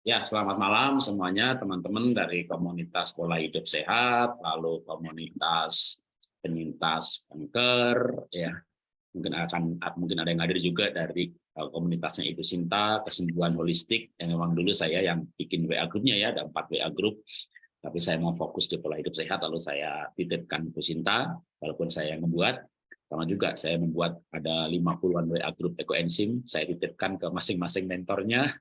Ya, selamat malam semuanya teman-teman dari komunitas pola hidup sehat, lalu komunitas penyintas kanker, ya. Mungkin akan mungkin ada yang hadir juga dari uh, komunitasnya Ibu Sinta kesembuhan holistik yang memang dulu saya yang bikin WA grupnya ya ada empat WA grup tapi saya mau fokus di pola hidup sehat lalu saya titipkan Ibu Sinta walaupun saya yang membuat. Sama juga saya membuat ada 50-an WA grup ekoenzim saya titipkan ke masing-masing mentornya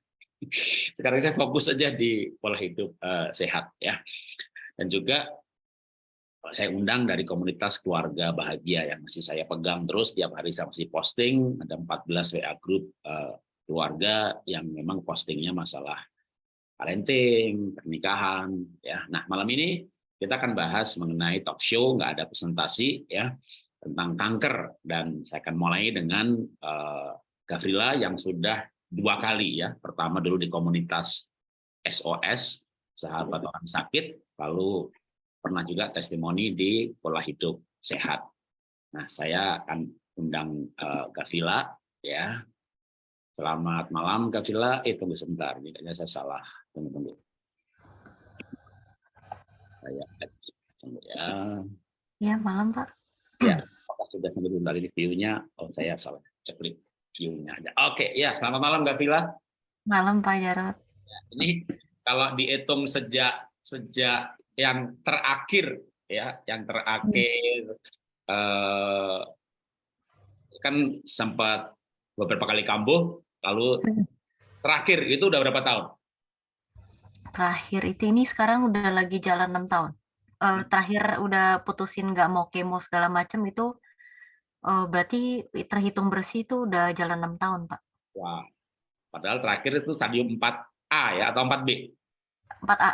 sekarang saya fokus saja di pola hidup uh, sehat ya. Dan juga saya undang dari komunitas keluarga bahagia yang masih saya pegang terus tiap hari saya masih posting ada 14 WA grup uh, keluarga yang memang postingnya masalah parenting, pernikahan ya. Nah, malam ini kita akan bahas mengenai talk show nggak ada presentasi ya tentang kanker dan saya akan mulai dengan uh, Gavrila yang sudah dua kali ya. Pertama dulu di komunitas SOS, sahabat orang sakit, lalu pernah juga testimoni di pola hidup sehat. Nah, saya akan undang uh, Gavila ya. Selamat malam Gavila. Eh tunggu sebentar, kayaknya saya salah. Tunggu tunggu. Saya tunggu ya. Ya, malam Pak. Ya, apakah sudah sampai bentar ini view-nya? Oh, saya salah. Ceklik view-nya ada. Oke, ya selamat malam Gavila. Malam Pak Jarot. Ya, ini kalau dihitung sejak sejak yang terakhir ya, yang terakhir hmm. eh, kan sempat beberapa kali kambuh, lalu hmm. terakhir itu udah berapa tahun? Terakhir itu ini sekarang udah lagi jalan enam tahun. Uh, terakhir udah putusin nggak mau kemo segala macam itu Oh, berarti terhitung bersih itu udah jalan enam tahun, Pak. Wah, padahal terakhir itu stadium 4A ya atau 4B? 4A,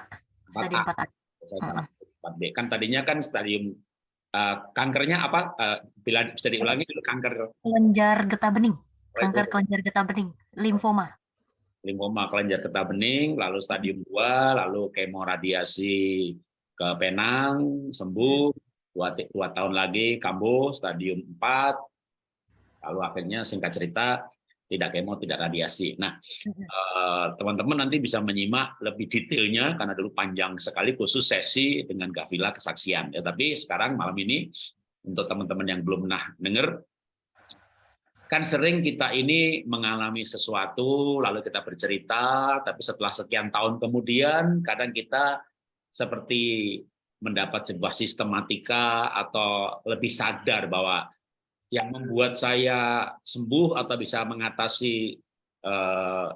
stadium 4A. 4A. Saya salah, 4B. Kan tadinya kan stadium uh, kankernya apa? Uh, bila bisa diulangi dulu kanker. Kelenjar getah bening. Kanker kelenjar getah bening, limfoma. Limfoma kelenjar getah bening, lalu stadium 2, lalu kemoradiasi ke penang, sembuh, dua, dua tahun lagi kambuh stadium 4 lalu akhirnya singkat cerita tidak kemo tidak radiasi. Nah eh, teman-teman nanti bisa menyimak lebih detailnya karena dulu panjang sekali khusus sesi dengan Gavila kesaksian. Ya tapi sekarang malam ini untuk teman-teman yang belum pernah dengar kan sering kita ini mengalami sesuatu lalu kita bercerita tapi setelah sekian tahun kemudian kadang kita seperti mendapat sebuah sistematika atau lebih sadar bahwa yang membuat saya sembuh atau bisa mengatasi eh,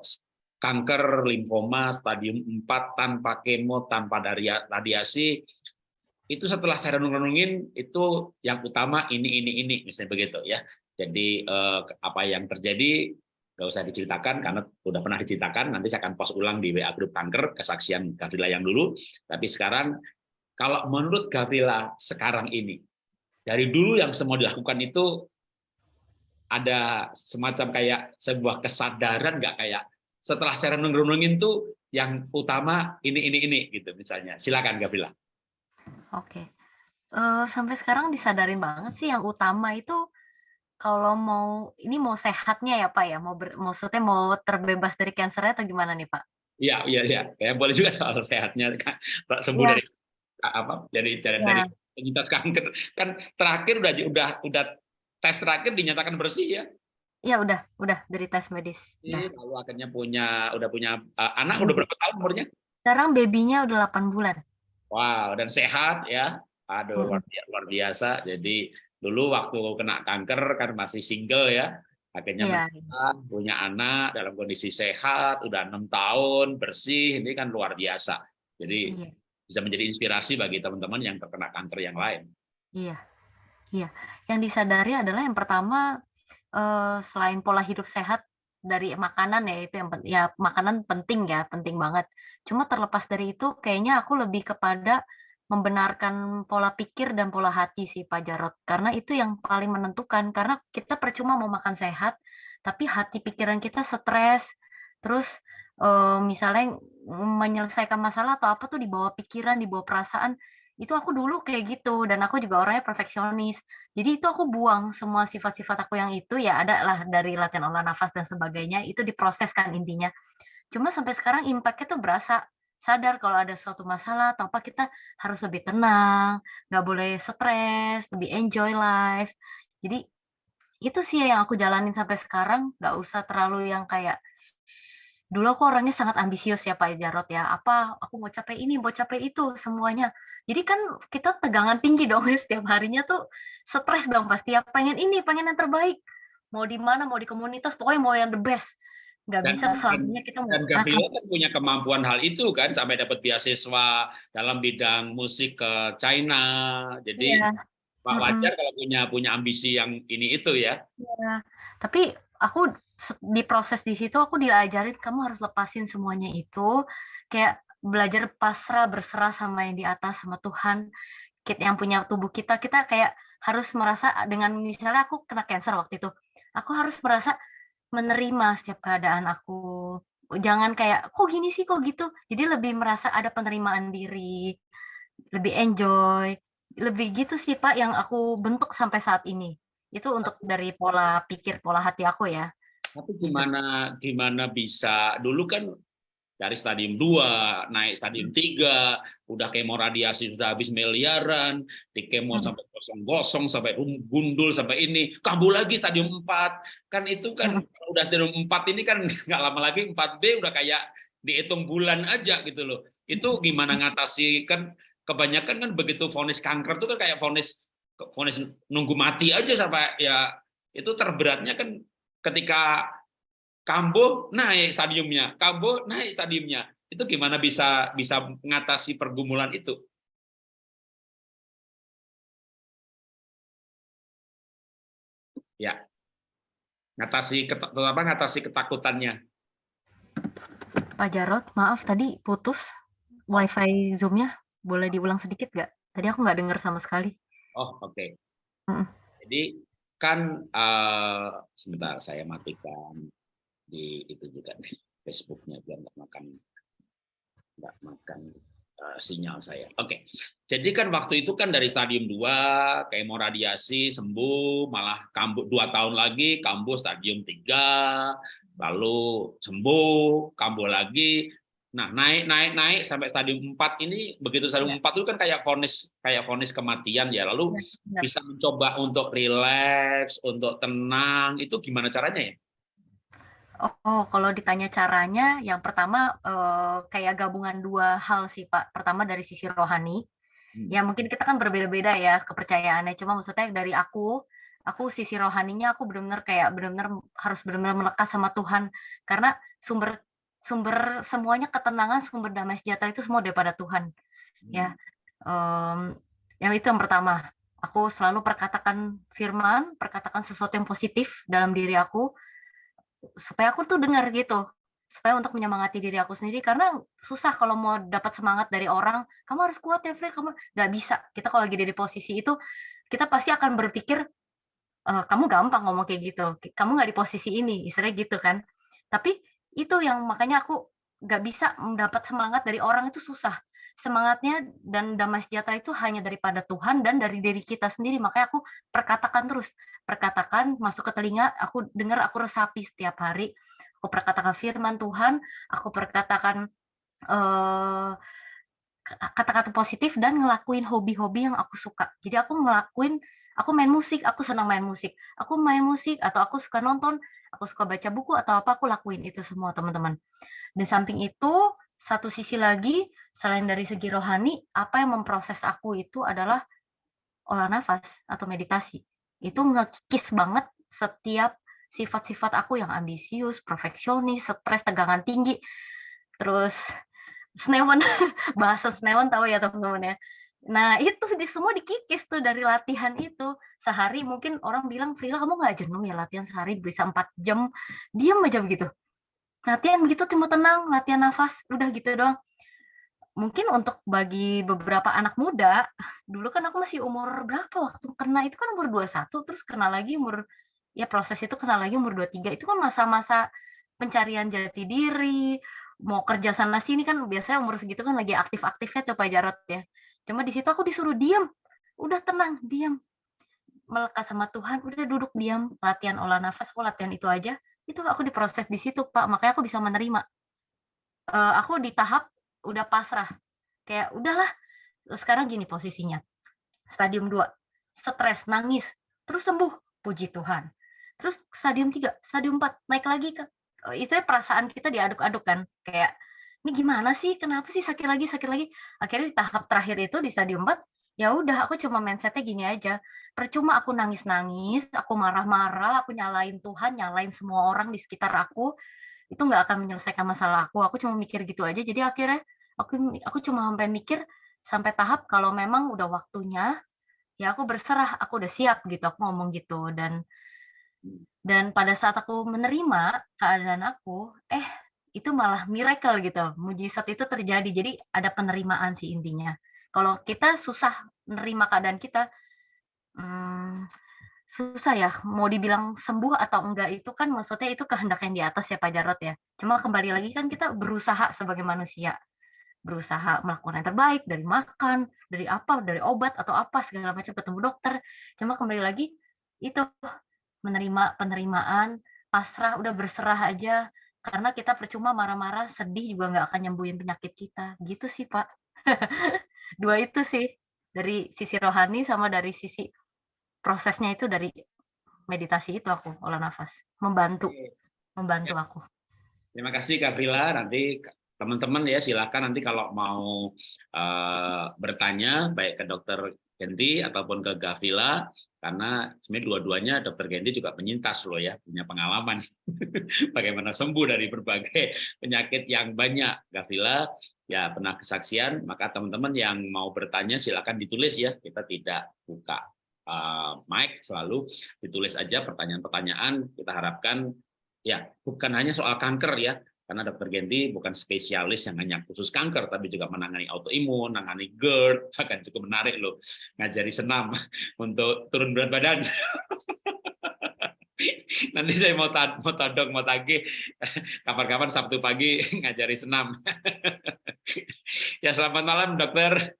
kanker limfoma stadium 4 tanpa kemo, tanpa dari radiasi, itu setelah saya renung-renungin itu yang utama ini ini ini misalnya begitu ya. Jadi eh, apa yang terjadi nggak usah diceritakan karena sudah pernah diceritakan nanti saya akan post ulang di WA grup kanker kesaksian Gavrila yang dulu tapi sekarang kalau menurut Gavrila sekarang ini, dari dulu yang semua dilakukan itu ada semacam kayak sebuah kesadaran nggak kayak setelah saya renung-renungin tuh yang utama ini ini ini gitu misalnya. Silakan Gavrila. Oke. Uh, sampai sekarang disadarin banget sih yang utama itu kalau mau ini mau sehatnya ya Pak ya, mau ber, maksudnya mau terbebas dari kankernya atau gimana nih Pak? Iya, iya, iya. Ya, boleh juga soal sehatnya, sembuh ya. dari apa dari dari, ya. dari penyintas kanker kan terakhir udah udah udah tes terakhir dinyatakan bersih ya Ya udah, udah dari tes medis. Iya, lalu akhirnya punya udah punya uh, anak udah berapa tahun umurnya? Sekarang babynya udah 8 bulan. Wow, dan sehat ya. Aduh, hmm. luar, biasa. Jadi dulu waktu kena kanker kan masih single ya. Akhirnya ya. punya anak dalam kondisi sehat, udah enam tahun, bersih, ini kan luar biasa. Jadi ya bisa menjadi inspirasi bagi teman-teman yang terkena kanker yang lain. Iya, iya. Yang disadari adalah yang pertama eh, selain pola hidup sehat dari makanan ya itu yang ya makanan penting ya penting banget. Cuma terlepas dari itu kayaknya aku lebih kepada membenarkan pola pikir dan pola hati sih Pak Jarot karena itu yang paling menentukan karena kita percuma mau makan sehat tapi hati pikiran kita stres terus uh, misalnya menyelesaikan masalah atau apa tuh di bawah pikiran, di bawah perasaan, itu aku dulu kayak gitu dan aku juga orangnya perfeksionis. Jadi itu aku buang semua sifat-sifat aku yang itu ya ada lah dari latihan olah nafas dan sebagainya itu diproseskan intinya. Cuma sampai sekarang impact-nya tuh berasa, sadar kalau ada suatu masalah atau apa kita harus lebih tenang, nggak boleh stres, lebih enjoy life. Jadi itu sih yang aku jalanin sampai sekarang, nggak usah terlalu yang kayak dulu aku orangnya sangat ambisius ya Pak Jarot ya, apa aku mau capai ini, mau capai itu, semuanya. Jadi kan kita tegangan tinggi dong ya setiap harinya tuh stres dong pasti ya, pengen ini, pengen yang terbaik. Mau di mana, mau di komunitas, pokoknya mau yang the best. Nggak Dan bisa selamanya kita mau dan kan punya kemampuan hal itu kan, sampai dapat beasiswa dalam bidang musik ke China. Jadi Iya, Pak wajar kalau punya punya ambisi yang ini itu ya. Iya, tapi aku di proses di situ aku diajarin kamu harus lepasin semuanya itu, kayak belajar pasrah, berserah sama yang di atas, sama Tuhan, kit yang punya tubuh kita, kita kayak harus merasa dengan misalnya aku kena cancer waktu itu, aku harus merasa menerima setiap keadaan aku, jangan kayak, "Kok gini sih, kok gitu?" Jadi lebih merasa ada penerimaan diri, lebih enjoy, lebih gitu sih Pak yang aku bentuk sampai saat ini. Itu untuk dari pola pikir, pola hati aku ya, tapi gimana gimana bisa dulu kan dari stadium 2 naik stadium Mhm 3, udah kemo radiasi sudah habis miliaran, di kemo mhm sampai kosong-kosong, sampai rum gundul, sampai ini, kambuh lagi stadium 4. Kan itu kan kalau udah stadium 4 ini kan nggak lama lagi 4B udah kayak dihitung bulan aja gitu loh. Itu gimana ngatasi kan kebanyakan kan begitu vonis kanker itu kan kayak vonis vonis nunggu mati aja sampai ya itu terberatnya kan ketika kambuh naik stadiumnya, kambuh naik stadiumnya. Itu gimana bisa bisa mengatasi pergumulan itu? Ya. Ngatasi apa, ngatasi ketakutannya. Pak Jarot, maaf tadi putus WiFi Zoom-nya, boleh diulang sedikit nggak? Tadi aku nggak dengar sama sekali. Oh, oke. Mhm. Jadi kan, eee, sebentar saya matikan di itu juga nih, Facebook-nya biar nggak makan nggak makan, eee, sinyal saya. Oke. Jadi kan waktu itu kan dari stadium 2 kemo radiasi sembuh, malah kambuh 2 tahun lagi kambuh stadium 3, lalu sembuh, kambuh lagi. Nah, naik naik naik sampai stadium 4 ini, begitu stadium Iya. 4 itu kan kayak vonis kayak vonis kematian ya, lalu benar. bisa mencoba untuk rileks, untuk tenang, itu gimana caranya ya? Oh, kalau ditanya caranya, yang pertama, eee, kayak gabungan 2 hal sih, Pak. Pertama dari sisi rohani, Mmm. ya mungkin kita kan berbeda-beda ya kepercayaannya, cuma maksudnya dari aku, aku sisi rohaninya aku bener-bener kayak bener-bener harus bener-bener melekat sama Tuhan. Karena sumber sumber semuanya ketenangan, sumber damai sejahtera itu semua daripada Tuhan, ya. Mmm. Mmm, yang itu yang pertama, aku selalu perkatakan firman, perkatakan sesuatu yang positif dalam diri aku, supaya aku tuh dengar gitu, supaya untuk menyemangati diri aku sendiri karena susah kalau mau dapat semangat dari orang, "Kamu harus kuat ya, Fir, kamu" nggak bisa. Kita kalau lagi di posisi itu, kita pasti akan berpikir, eee, "Kamu gampang ngomong kayak gitu, kamu nggak di posisi ini," istilahnya gitu kan. Tapi itu yang makanya aku nggak bisa mendapat semangat dari orang itu susah. Semangatnya dan damai sejahtera itu hanya daripada Tuhan dan dari diri kita sendiri, makanya aku perkatakan terus, perkatakan masuk ke telinga, aku dengar, aku resapi setiap hari, aku perkatakan firman Tuhan, aku perkatakan, eee, kata-kata positif dan ngelakuin hobi-hobi yang aku suka. Jadi aku ngelakuin aku main musik, aku senang main musik. Aku main musik atau aku suka nonton, aku suka baca buku atau apa, aku lakuin itu semua, teman-teman. Di samping itu, satu sisi lagi, selain dari segi rohani, apa yang memproses aku itu adalah olah nafas atau meditasi. Itu ngekikis banget setiap sifat-sifat aku yang ambisius, perfeksionis, stres, tegangan tinggi, terus senewan, bahasa senewan tahu ya teman-teman ya. Nah itu di semua dikikis tuh dari latihan itu. Sehari mungkin orang bilang, "Frila kamu nggak jenuh ya latihan sehari bisa 4 jam?" Diem aja begitu. Latihan begitu cuma tenang, latihan nafas, udah gitu doang. Mungkin untuk bagi beberapa anak muda, dulu kan aku masih umur berapa waktu kena itu kan umur 21, terus kena lagi umur ya proses itu kena lagi umur 23, itu kan masa-masa pencarian jati diri, mau kerja sana sini kan biasanya umur segitu kan lagi aktif-aktifnya tuh Pak Jarot ya. Cuma di situ aku disuruh diem, udah tenang, diam. Melekat sama Tuhan, udah duduk diam, latihan olah nafas, aku latihan itu aja, itu aku diproses di situ Pak, makanya aku bisa menerima. eee, aku di tahap udah pasrah, kayak udahlah, sekarang gini posisinya, stadium 2, stres, nangis, terus sembuh, puji Tuhan. Terus stadium 3, stadium 4, naik lagi ke eee, istilahnya perasaan kita diaduk-aduk kan, kayak, "Ini gimana sih? Kenapa sih sakit lagi sakit lagi?" Akhirnya di tahap terakhir itu di stadium 4, ya udah aku cuma mindset-nya gini aja, percuma aku nangis-nangis, aku marah-marah, aku nyalain Tuhan, nyalain semua orang di sekitar aku, itu nggak akan menyelesaikan masalah aku, aku cuma mikir gitu aja. Jadi akhirnya aku aku cuma sampai mikir, sampai tahap kalau memang udah waktunya, ya aku berserah, aku udah siap gitu, aku ngomong gitu. Dan dan pada saat aku menerima keadaan aku, eh itu malah miracle gitu, mujizat itu terjadi. Jadi ada penerimaan sih intinya. Kalau kita susah menerima keadaan kita, mmm, susah ya, mau dibilang sembuh atau enggak itu kan maksudnya itu kehendak yang di atas ya, Pak Jarot ya. Cuma kembali lagi kan kita berusaha sebagai manusia, berusaha melakukan yang terbaik, dari makan, dari apa, dari obat atau apa segala macam, ketemu dokter. Cuma kembali lagi, itu, menerima penerimaan, pasrah, udah berserah aja, karena kita percuma marah-marah, sedih juga nggak akan nyembuhin penyakit kita, gitu sih, Pak. 2 itu sih, dari sisi rohani sama dari sisi prosesnya itu dari meditasi itu aku, olah nafas, membantu membantu Ya. aku. Terima kasih Kak Vrila, nanti teman-teman ya silakan nanti kalau mau, eee, bertanya baik ke Dokter Genty ataupun ke Gavila, karena sebenarnya dua-duanya Dokter Genty juga penyintas loh ya, punya pengalaman. Bagaimana sembuh dari berbagai penyakit yang banyak. Gavila ya pernah kesaksian, maka teman-teman yang mau bertanya silakan ditulis ya, kita tidak buka, eee, mic, selalu ditulis aja pertanyaan-pertanyaan, kita harapkan ya bukan hanya soal kanker ya, karena Dokter Genty bukan spesialis yang hanya khusus kanker, tapi juga menangani autoimun, menangani GERD, bahkan cukup menarik loh, ngajari senam untuk turun berat badan. Nanti saya mau ta mau todong, mau tagih, kapan-kapan Sabtu pagi ngajari senam. Ya selamat malam Dokter.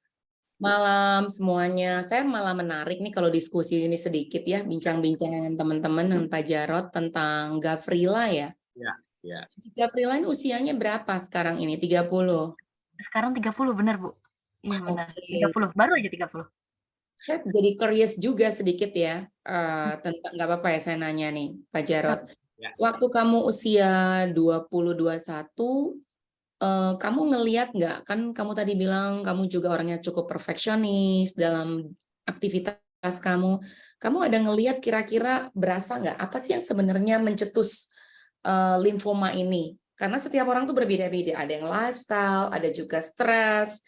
Malam semuanya, saya malah menarik nih kalau diskusi ini sedikit ya, bincang-bincang dengan teman-teman dengan Pak Jarot tentang Gavrila ya. Ya, ya. Gavrila ini usianya berapa sekarang ini? 30? Sekarang 30 bener, Bu. Iya benar, Oke. 30, baru aja 30. Saya jadi curious juga sedikit ya, eee, tentang nggak apa-apa ya saya nanya nih, Pak Jarot. Ya. Waktu kamu usia 20, 21, eee, kamu ngelihat nggak, kan kamu tadi bilang kamu juga orangnya cukup perfeksionis dalam aktivitas kamu. Kamu ada ngelihat kira-kira berasa nggak, apa sih yang sebenarnya mencetus, eee, limfoma ini? Karena setiap orang tuh berbeda-beda, ada yang lifestyle, ada juga stres.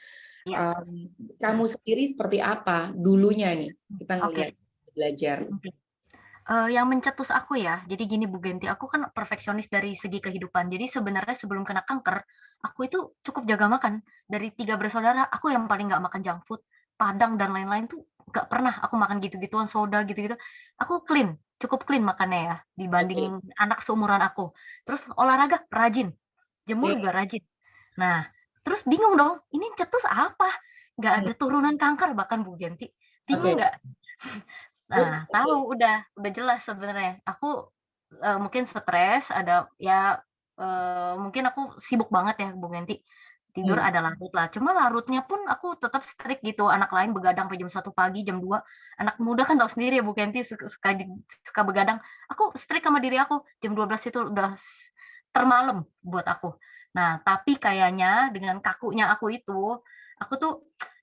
Iya. Mmm, kamu sendiri seperti apa dulunya nih? Kita Oke. ngelihat, belajar. Eee, yang mencetus aku ya, jadi gini Bu Genty, aku kan perfeksionis dari segi kehidupan. Jadi sebenarnya sebelum kena kanker, aku itu cukup jaga makan. Dari 3 bersaudara, aku yang paling nggak makan junk food, Padang dan lain-lain tuh nggak pernah aku makan gitu-gituan, soda gitu-gitu. Aku clean, cukup clean makannya ya, dibanding anak seumuran aku. Terus olahraga rajin, jemur Oke. juga rajin. Nah, terus bingung dong, ini cetus apa? Nggak Hmm. ada turunan kanker bahkan Bu Genty, bingung nggak? Nah, Oke. tahu udah udah jelas sebenarnya. Aku, eee, mungkin stres, ada ya, eee, mungkin aku sibuk banget ya Bu Genty, tidur Hmm. ada larut lah. Cuma larutnya pun aku tetap strict gitu, anak lain begadang sampai jam 1 pagi, jam 2. Anak muda kan tahu sendiri ya Bu Genty suka suka begadang. Aku strict sama diri aku, jam 12 itu udah s termalam buat aku. Nah, tapi kayaknya dengan kakunya aku itu, aku tuh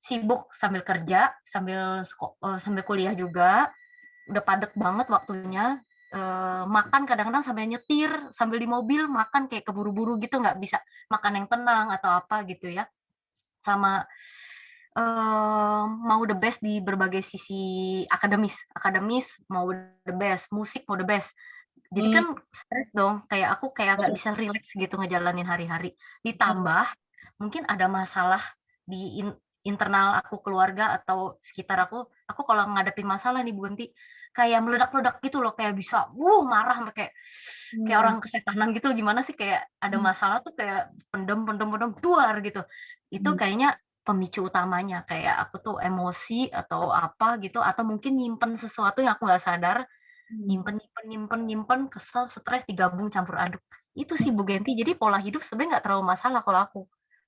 sibuk sambil kerja, sambil eee, sambil kuliah juga, udah padat banget waktunya, makan kadang-kadang sambil nyetir, sambil di mobil makan kayak keburu-buru gitu, nggak bisa makan yang tenang atau apa gitu ya. Sama, eee, mau the best di berbagai sisi akademis akademis mau the best, musik mau the best. Jadi Mmm. kan stres dong, kayak aku kayak nggak bisa rileks gitu ngejalanin hari-hari. Hmm. Ditambah mungkin ada masalah di in internal aku, keluarga atau sekitar aku, aku kalau ngadepin masalah nih Bu Genty, kayak meledak-ledak gitu loh, kayak bisa, wuh marah kayak kayak Mmm. orang kesetanan gitu, gimana sih kayak ada Mmm. masalah tuh kayak pendem pendem pendem, duar gitu. Itu Mmm. kayaknya pemicu utamanya, kayak aku tuh emosi atau apa gitu, atau mungkin nyimpen sesuatu yang aku nggak sadar, Mmm. nyimpen nyimpen nyimpen nyimpen, kesel, stres, digabung campur aduk. Itu sih Bu Genti, jadi pola hidup sebenarnya nggak terlalu masalah kalau aku.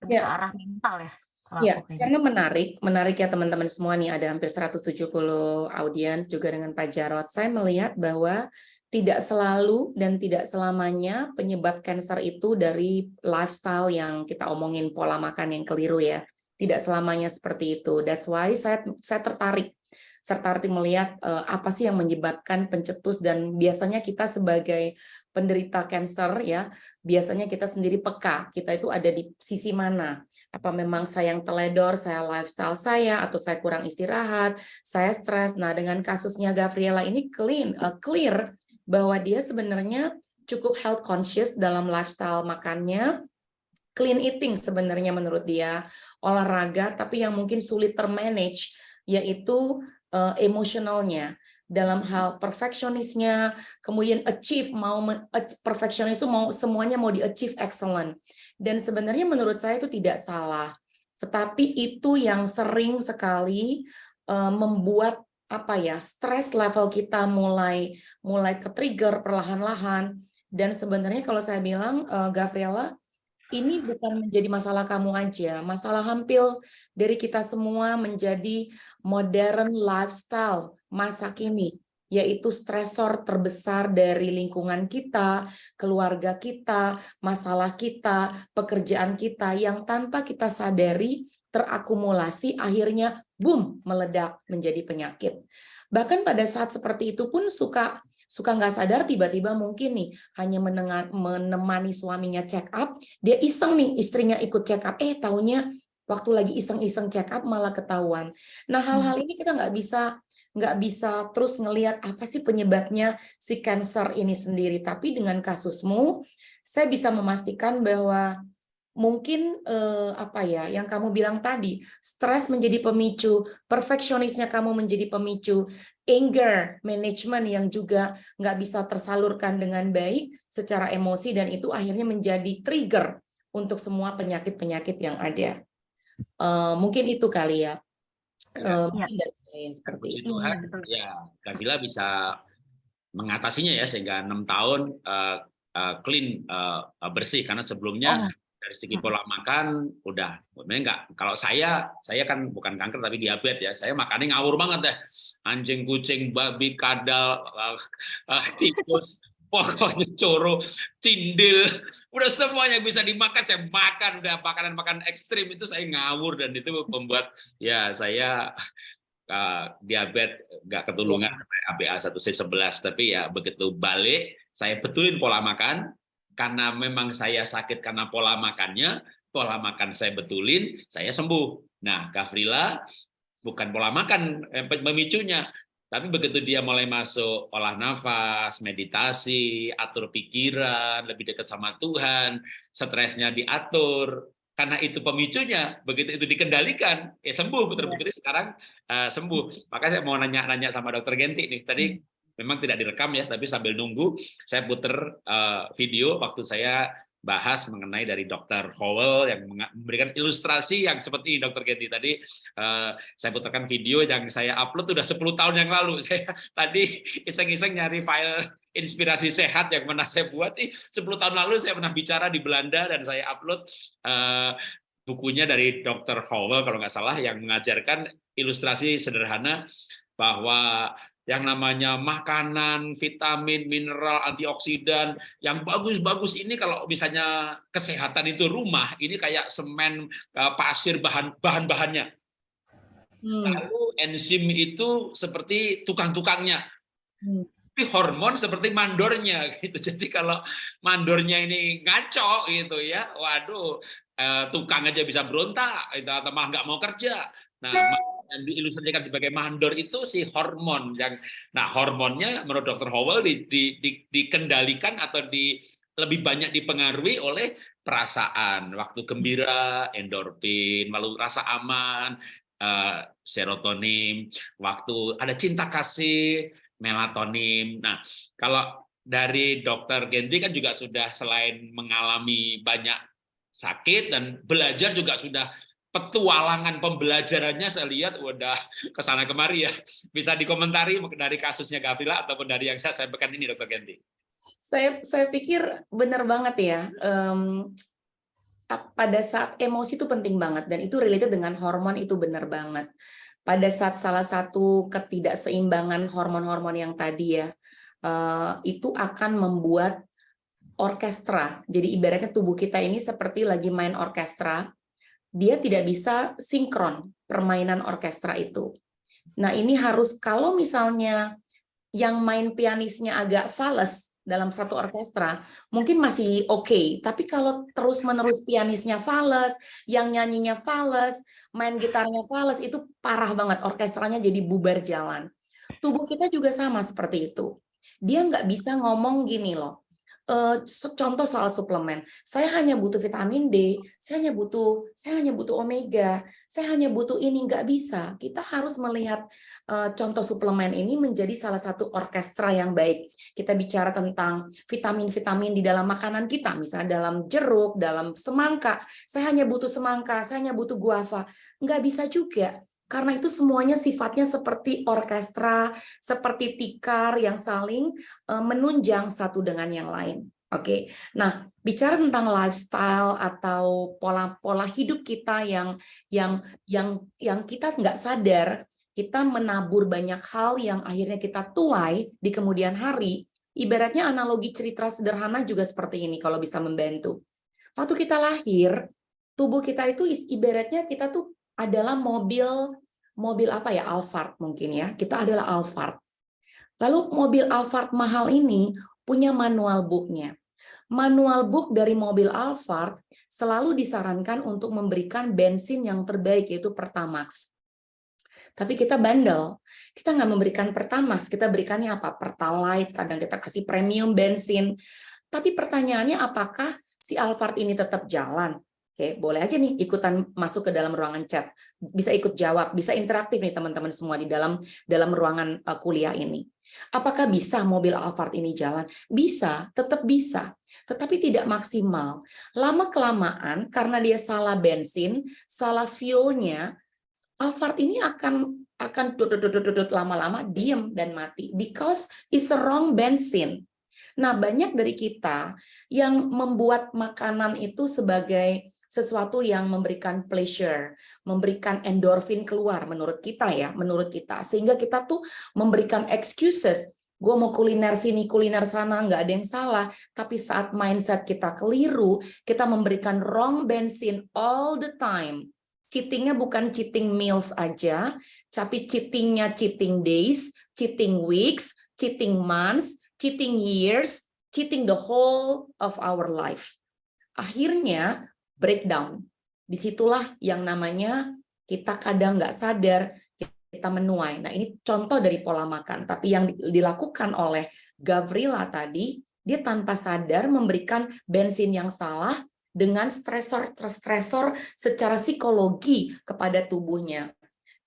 Lebih Ya. ke arah mental ya. Kalau Ya, karena menarik, menarik ya teman-teman semua nih ada hampir 170 audiens juga dengan Pak Jarot. Saya melihat bahwa tidak selalu dan tidak selamanya penyebab kanker itu dari lifestyle yang kita omongin pola makan yang keliru ya. Tidak selamanya seperti itu. That's why saya saya tertarik serta melihat eh, apa sih yang menyebabkan pencetus dan biasanya kita sebagai penderita kanker ya biasanya kita sendiri peka kita itu ada di sisi mana apa memang saya yang teledor, saya lifestyle saya, atau saya kurang istirahat, saya stres. Nah, dengan kasusnya Gabriela ini clean, uh, clear bahwa dia sebenarnya cukup health conscious dalam lifestyle makannya, clean eating sebenarnya menurut dia, olahraga, tapi yang mungkin sulit termanage, yaitu uh, emosionalnya dalam hal perfeksionisnya, kemudian achieve mau perfeksionis itu mau semuanya mau di achieve excellent. Dan sebenarnya menurut saya itu tidak salah. Tetapi itu yang sering sekali eh, membuat apa ya, stres level kita mulai mulai ke trigger perlahan-lahan dan sebenarnya kalau saya bilang eh, Gabriela ini bukan menjadi masalah kamu aja, masalah hampir dari kita semua menjadi modern lifestyle masa kini, yaitu stresor terbesar dari lingkungan kita, keluarga kita, masalah kita, pekerjaan kita yang tanpa kita sadari terakumulasi akhirnya boom meledak menjadi penyakit. Bahkan pada saat seperti itu pun suka suka nggak sadar tiba-tiba mungkin nih hanya menenga- menemani suaminya check up, dia iseng nih istrinya ikut check up, eh taunya waktu lagi iseng-iseng check up malah ketahuan. Nah hal-hal ini kita nggak bisa nggak bisa terus ngelihat apa sih penyebabnya si cancer ini sendiri. Tapi dengan kasusmu, saya bisa memastikan bahwa mungkin eh, apa ya yang kamu bilang tadi stres menjadi pemicu perfeksionisnya kamu menjadi pemicu anger management yang juga nggak bisa tersalurkan dengan baik secara emosi dan itu akhirnya menjadi trigger untuk semua penyakit-penyakit yang ada. Eh, mungkin itu kali ya. Eh, Ya. mungkin dari saya seperti itu. Tuhan, Iya, ya Gavila bisa mengatasinya ya sehingga enam tahun eh, eh, clean eh, eh, bersih. Karena sebelumnya Oh. Dari segi Hmm. pola makan udah. Enggak kalau saya saya kan bukan kanker tapi diabetes ya. Saya makannya ngawur banget deh. Anjing kucing babi kadal eh, eh, tikus pokoknya coro cindil. Udah semuanya bisa dimakan. Saya makan udah makanan makanan ekstrim. Itu saya ngawur dan itu membuat ya saya uh, diabetes nggak ketulungan. ABA 1C11 tapi ya begitu balik saya betulin pola makan karena memang saya sakit karena pola makannya pola makan saya betulin saya sembuh. Nah Gavrila bukan pola makan yang pemicunya tapi begitu dia mulai masuk olah nafas, meditasi, atur pikiran, lebih dekat sama Tuhan, stresnya diatur, karena itu pemicunya, begitu itu dikendalikan, ya sembuh, betul-betul. Sekarang uh, sembuh. Maka saya mau nanya-nanya sama dokter Genti nih, tadi memang tidak direkam ya, tapi sambil nunggu, saya puter uh, video waktu saya bahas mengenai dari Dr. Howell yang memberikan ilustrasi yang seperti Dr. Genti tadi uh, saya putarkan video yang saya upload sudah 10 tahun yang lalu saya tadi iseng-iseng nyari file inspirasi sehat yang pernah saya buat ih 10 tahun lalu saya pernah bicara di Belanda dan saya upload uh, bukunya dari Dr. Howell kalau nggak salah yang mengajarkan ilustrasi sederhana bahwa yang namanya makanan, vitamin, mineral, antioksidan, yang bagus-bagus ini kalau misalnya kesehatan itu rumah, ini kayak semen, pasir, bahan bahan-bahannya. Hmm. Lalu enzim itu seperti tukang-tukangnya. Hmm. Tapi hormon seperti mandornya gitu. Jadi kalau mandornya ini ngaco gitu ya, waduh, tukang aja bisa berontak, atau malah nggak mau kerja. Nah, yang diilustrasikan sebagai mandor itu si hormon yang nah hormonnya menurut dokter Howell di, di, di, dikendalikan atau di lebih banyak dipengaruhi oleh perasaan waktu gembira endorfin lalu rasa aman uh, serotonin waktu ada cinta kasih melatonin. Nah kalau dari dokter Gentry kan juga sudah selain mengalami banyak sakit dan belajar juga sudah petualangan pembelajarannya saya lihat udah ke sana kemari ya. Bisa dikomentari dari kasusnya Gavila ataupun dari yang saya sampaikan ini Dokter Genti. Saya saya pikir benar banget ya. Um, pada saat emosi itu penting banget dan itu related dengan hormon itu benar banget. Pada saat salah satu ketidakseimbangan hormon-hormon yang tadi ya, uh, itu akan membuat orkestra. Jadi ibaratnya tubuh kita ini seperti lagi main orkestra, dia tidak bisa sinkron permainan orkestra itu. Nah ini harus kalau misalnya yang main pianisnya agak fals dalam satu orkestra, mungkin masih oke. Okay. Tapi kalau terus-menerus pianisnya fals, yang nyanyinya fals, main gitarnya fals, itu parah banget. Orkestranya jadi bubar jalan. Tubuh kita juga sama seperti itu. Dia nggak bisa ngomong gini loh, uh, contoh soal suplemen, saya hanya butuh vitamin D, saya hanya butuh, saya hanya butuh omega, saya hanya butuh ini nggak bisa. Kita harus melihat uh, contoh suplemen ini menjadi salah satu orkestra yang baik. Kita bicara tentang vitamin-vitamin di dalam makanan kita, misalnya dalam jeruk, dalam semangka. Saya hanya butuh semangka, saya hanya butuh guava. Nggak bisa juga karena itu semuanya sifatnya seperti orkestra, seperti tikar yang saling eh, menunjang satu dengan yang lain. Oke, okay. nah bicara tentang lifestyle atau pola-pola hidup kita yang yang yang yang kita nggak sadar, kita menabur banyak hal yang akhirnya kita tuai di kemudian hari. Ibaratnya analogi cerita sederhana juga seperti ini kalau bisa membantu. Waktu kita lahir, tubuh kita itu ibaratnya kita tuh adalah mobil mobil apa ya? Alphard mungkin ya. Kita adalah Alphard. Lalu mobil Alphard mahal ini punya manual booknya. Manual book dari mobil Alphard selalu disarankan untuk memberikan bensin yang terbaik yaitu Pertamax. Tapi kita bandel. Kita nggak memberikan Pertamax. Kita berikannya apa? Pertalite kadang kita kasih premium bensin. Tapi pertanyaannya apakah si Alphard ini tetap jalan Oke, boleh aja nih ikutan masuk ke dalam ruangan chat. Bisa ikut jawab, bisa interaktif nih teman-teman semua di dalam dalam ruangan uh, kuliah ini. Apakah bisa mobil Alphard ini jalan? Bisa, tetap bisa. Tetapi tidak maksimal. Lama-kelamaan karena dia salah bensin, salah fuelnya, Alphard ini akan akan lama-lama diem dan mati because it's a wrong bensin. Nah, banyak dari kita yang membuat makanan itu sebagai sesuatu yang memberikan pleasure, memberikan endorfin keluar menurut kita ya, menurut kita. Sehingga kita tuh memberikan excuses, gue mau kuliner sini, kuliner sana, nggak ada yang salah. Tapi saat mindset kita keliru, kita memberikan wrong bensin all the time. Cheatingnya bukan cheating meals aja, tapi cheatingnya cheating days, cheating weeks, cheating months, cheating years, cheating the whole of our life. Akhirnya breakdown. Di situlah yang namanya kita kadang nggak sadar kita menuai. Nah ini contoh dari pola makan. Tapi yang dilakukan oleh Gavrila tadi, dia tanpa sadar memberikan bensin yang salah dengan stresor-stresor secara psikologi kepada tubuhnya.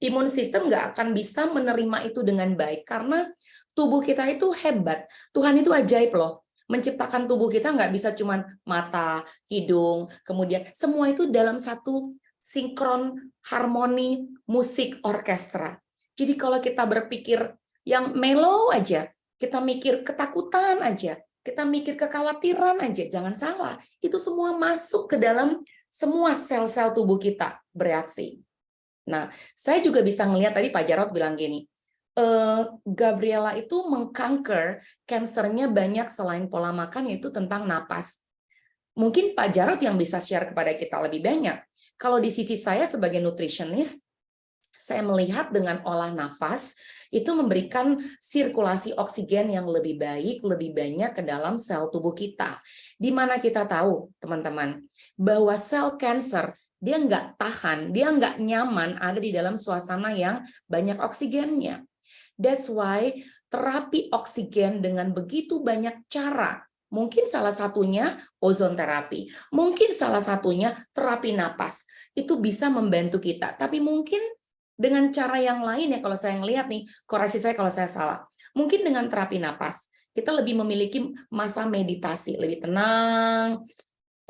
Imun sistem nggak akan bisa menerima itu dengan baik karena tubuh kita itu hebat. Tuhan itu ajaib loh menciptakan tubuh kita nggak bisa cuman mata, hidung, kemudian semua itu dalam satu sinkron harmoni musik orkestra. Jadi kalau kita berpikir yang mellow aja, kita mikir ketakutan aja, kita mikir kekhawatiran aja, jangan salah. Itu semua masuk ke dalam semua sel-sel tubuh kita bereaksi. Nah, saya juga bisa ngelihat tadi Pak Jarot bilang gini, uh, Gabriela itu mengkanker kansernya banyak selain pola makan yaitu tentang napas. Mungkin Pak Jarot yang bisa share kepada kita lebih banyak. Kalau di sisi saya sebagai nutritionist, saya melihat dengan olah nafas itu memberikan sirkulasi oksigen yang lebih baik, lebih banyak ke dalam sel tubuh kita. Di mana kita tahu, teman-teman, bahwa sel kanker dia nggak tahan, dia nggak nyaman ada di dalam suasana yang banyak oksigennya. That's why terapi oksigen dengan begitu banyak cara. Mungkin salah satunya ozon terapi, mungkin salah satunya terapi napas. Itu bisa membantu kita, tapi mungkin dengan cara yang lain ya kalau saya ngelihat nih, koreksi saya kalau saya salah. Mungkin dengan terapi napas, kita lebih memiliki masa meditasi, lebih tenang,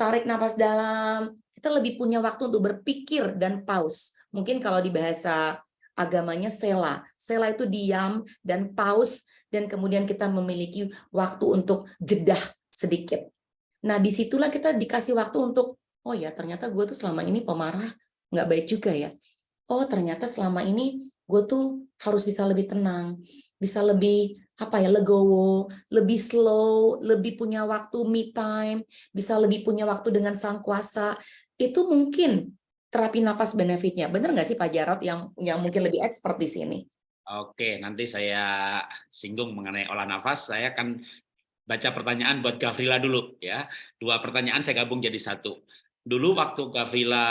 tarik napas dalam, kita lebih punya waktu untuk berpikir dan pause. Mungkin kalau di bahasa agamanya sela. Sela itu diam dan pause dan kemudian kita memiliki waktu untuk jedah sedikit. Nah, di situlah kita dikasih waktu untuk, oh ya ternyata gue tuh selama ini pemarah, nggak baik juga ya. Oh ternyata selama ini gue tuh harus bisa lebih tenang, bisa lebih apa ya legowo, lebih slow, lebih punya waktu me time, bisa lebih punya waktu dengan sang kuasa. Itu mungkin terapi napas benefitnya. Benar nggak sih Pak Jarot yang yang mungkin lebih expert di sini? Oke, nanti saya singgung mengenai olah nafas. Saya akan baca pertanyaan buat Gavrila dulu ya. Dua pertanyaan saya gabung jadi satu. Dulu waktu Gavrila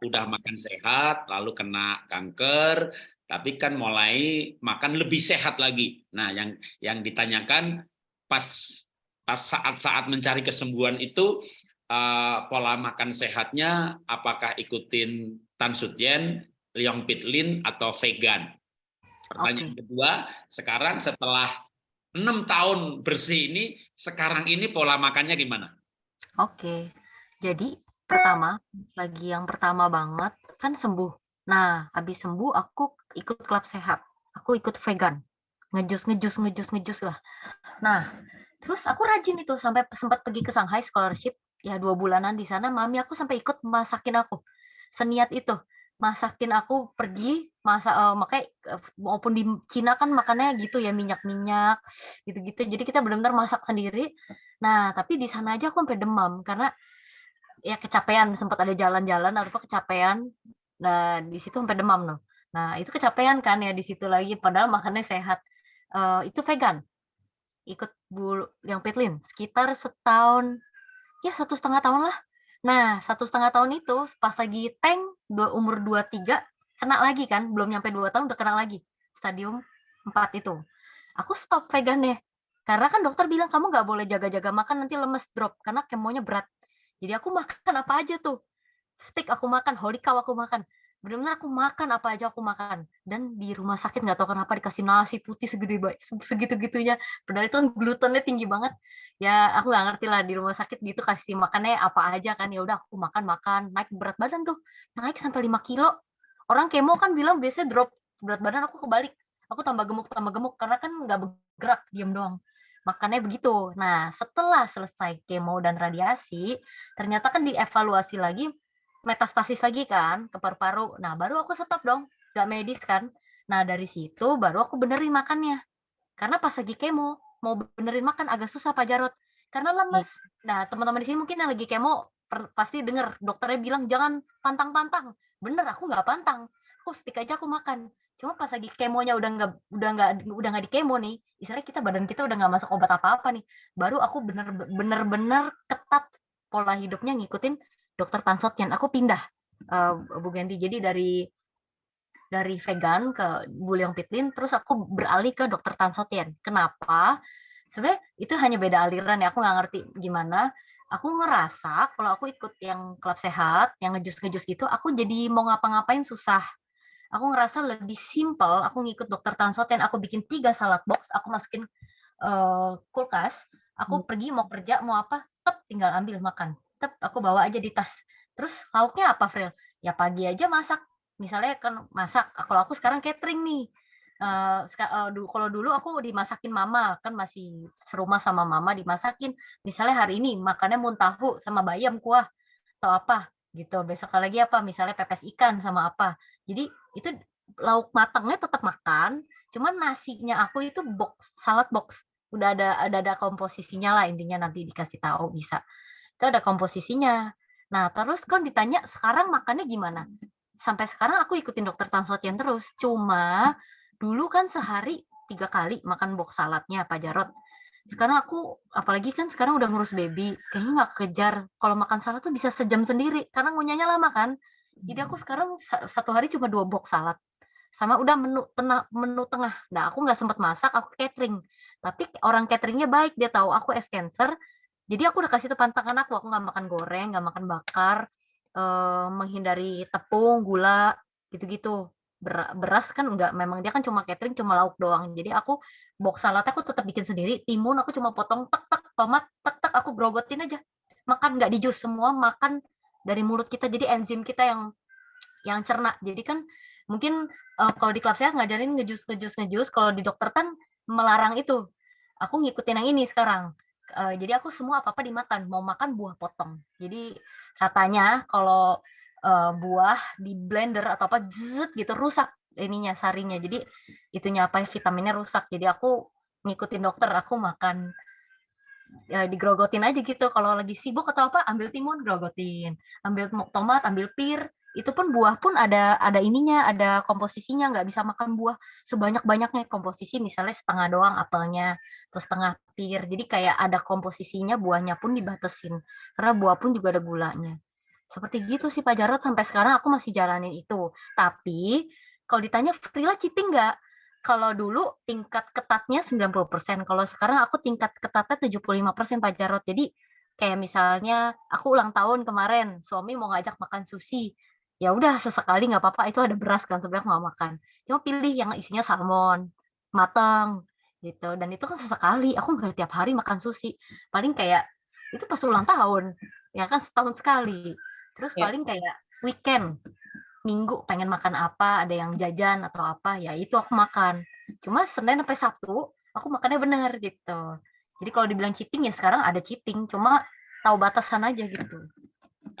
udah makan sehat, lalu kena kanker, tapi kan mulai makan lebih sehat lagi. Nah, yang yang ditanyakan pas pas saat-saat mencari kesembuhan itu uh, pola makan sehatnya apakah ikutin Tan Sutyen, Liang Pitlin atau vegan? Pertanyaan okay. kedua, sekarang setelah enam tahun bersih ini, sekarang ini pola makannya gimana? Oke, jadi pertama, lagi yang pertama banget kan sembuh. Nah, habis sembuh aku ikut klub sehat. Aku ikut vegan. Ngejus, ngejus, ngejus, ngejus lah. Nah, terus aku rajin itu sampai sempat pergi ke Shanghai scholarship. Ya dua bulanan di sana, mami aku sampai ikut masakin aku. Seniat itu masakin aku pergi masa uh, makanya maupun di Cina kan makannya gitu ya minyak-minyak gitu-gitu. Jadi kita benar-benar masak sendiri. Nah tapi di sana aja aku sampai demam karena ya kecapean sempat ada jalan-jalan atau apa kecapean. Nah di situ sampai demam loh nah itu kecapean kan ya di situ lagi padahal makannya sehat. Uh, itu vegan ikut bu yang petlin sekitar setahun ya satu setengah tahun lah Nah, satu setengah tahun itu pas lagi tank umur 23 kena lagi kan, belum nyampe dua tahun udah kena lagi stadium 4 itu. Aku stop vegan deh. Karena kan dokter bilang kamu nggak boleh jaga-jaga makan nanti lemes drop karena kemonya berat. Jadi aku makan apa aja tuh. Steak aku makan, cow aku makan benar-benar aku makan apa aja aku makan. Dan di rumah sakit nggak tahu kenapa dikasih nasi putih segede segitu gitunya padahal itu kan glutennya tinggi banget. Ya aku nggak ngerti lah di rumah sakit gitu kasih makannya apa aja kan. Ya udah aku makan makan. Naik berat badan tuh. Naik sampai 5 kilo. Orang kemo kan bilang biasanya drop berat badan aku kebalik. Aku tambah gemuk tambah gemuk. Karena kan nggak bergerak diam doang. Makannya begitu. Nah setelah selesai kemo dan radiasi ternyata kan dievaluasi lagi metastasis lagi kan ke paru-paru. Nah, baru aku stop dong, gak medis kan. Nah, dari situ baru aku benerin makannya. Karena pas lagi kemo, mau benerin makan agak susah Pak Jarot. Karena lemes. Ya. Nah, teman-teman di sini mungkin yang lagi kemo pasti denger dokternya bilang jangan pantang-pantang. Bener, aku nggak pantang. Aku stick aja aku makan. Cuma pas lagi kemonya udah nggak udah nggak udah nggak di kemo nih, istilahnya kita badan kita udah nggak masuk obat apa-apa nih. Baru aku bener-bener ketat pola hidupnya ngikutin dokter Tan Sotien. Aku pindah uh, Bu Genti. Jadi dari dari vegan ke Bulyong Pitlin, terus aku beralih ke dokter Tan Sotien. Kenapa? Sebenarnya itu hanya beda aliran ya. Aku nggak ngerti gimana. Aku ngerasa kalau aku ikut yang klub sehat, yang ngejus-ngejus gitu, aku jadi mau ngapa-ngapain susah. Aku ngerasa lebih simple. Aku ngikut dokter Tan Sotien. Aku bikin tiga salad box. Aku masukin uh, kulkas. Aku hmm. pergi mau kerja mau apa, tetap tinggal ambil makan tetap aku bawa aja di tas. Terus lauknya apa, Fril? Ya pagi aja masak. Misalnya kan masak. Kalau aku sekarang catering nih. Uh, uh, kalau dulu aku dimasakin mama kan masih serumah sama mama dimasakin misalnya hari ini makannya muntahu sama bayam kuah atau apa gitu besok lagi apa misalnya pepes ikan sama apa jadi itu lauk matangnya tetap makan cuman nasinya aku itu box salad box udah ada ada ada komposisinya lah intinya nanti dikasih tahu bisa itu ada komposisinya. Nah, terus kan ditanya sekarang makannya gimana? Sampai sekarang aku ikutin dokter Tan Sotian terus. Cuma dulu kan sehari tiga kali makan box saladnya Pak Jarot. Sekarang aku, apalagi kan sekarang udah ngurus baby, kayaknya nggak kejar. Kalau makan salad tuh bisa sejam sendiri, karena ngunyahnya lama kan. Jadi aku sekarang satu hari cuma dua box salad. Sama udah menu tengah, menu tengah. Nah, aku nggak sempat masak, aku catering. Tapi orang cateringnya baik, dia tahu aku es cancer, jadi aku udah kasih tuh pantangan aku, aku nggak makan goreng, nggak makan bakar, eh, menghindari tepung, gula, gitu-gitu. beras kan enggak, memang dia kan cuma catering, cuma lauk doang. Jadi aku box salad aku tetap bikin sendiri, timun aku cuma potong tek tek, tomat tek tek, aku grogotin aja. Makan nggak di jus, semua makan dari mulut kita. Jadi enzim kita yang yang cerna. Jadi kan mungkin eee, kalau di klub sehat ngajarin ngejus ngejus ngejus, kalau di dokter kan melarang itu. Aku ngikutin yang ini sekarang, eee, jadi aku semua apa-apa dimakan, mau makan buah potong. Jadi katanya kalau, eee, buah di blender atau apa gitu rusak ininya, sarinya. Jadi itunya apa, vitaminnya rusak. Jadi aku ngikutin dokter, aku makan ya digrogotin aja gitu, kalau lagi sibuk atau apa, ambil timun, grogotin, ambil tomat, ambil pir, itu pun buah pun ada ada ininya, ada komposisinya, nggak bisa makan buah sebanyak-banyaknya, komposisi misalnya setengah doang apelnya, terus setengah pir, jadi kayak ada komposisinya, buahnya pun dibatasin, karena buah pun juga ada gulanya. Seperti gitu sih Pak Jarod, sampai sekarang aku masih jalanin itu. Tapi, kalau ditanya Frila cheating nggak? Kalau dulu tingkat ketatnya 90%, kalau sekarang aku tingkat ketatnya 75% Pak Jarod. Jadi kayak misalnya aku ulang tahun kemarin, suami mau ngajak makan sushi, ya udah sesekali nggak apa-apa, itu ada beras kan sebenarnya aku nggak makan. Cuma pilih yang isinya salmon, mateng, gitu. Dan itu kan sesekali, aku nggak tiap hari makan sushi. Paling kayak itu pas ulang tahun, ya kan setahun sekali. Terus Ya. paling kayak weekend, Minggu pengen makan apa, ada yang jajan atau apa, ya itu aku makan. Cuma Senin sampai Sabtu, aku makannya bener gitu. Jadi kalau dibilang cheating ya sekarang ada cheating, cuma tahu batasan aja gitu.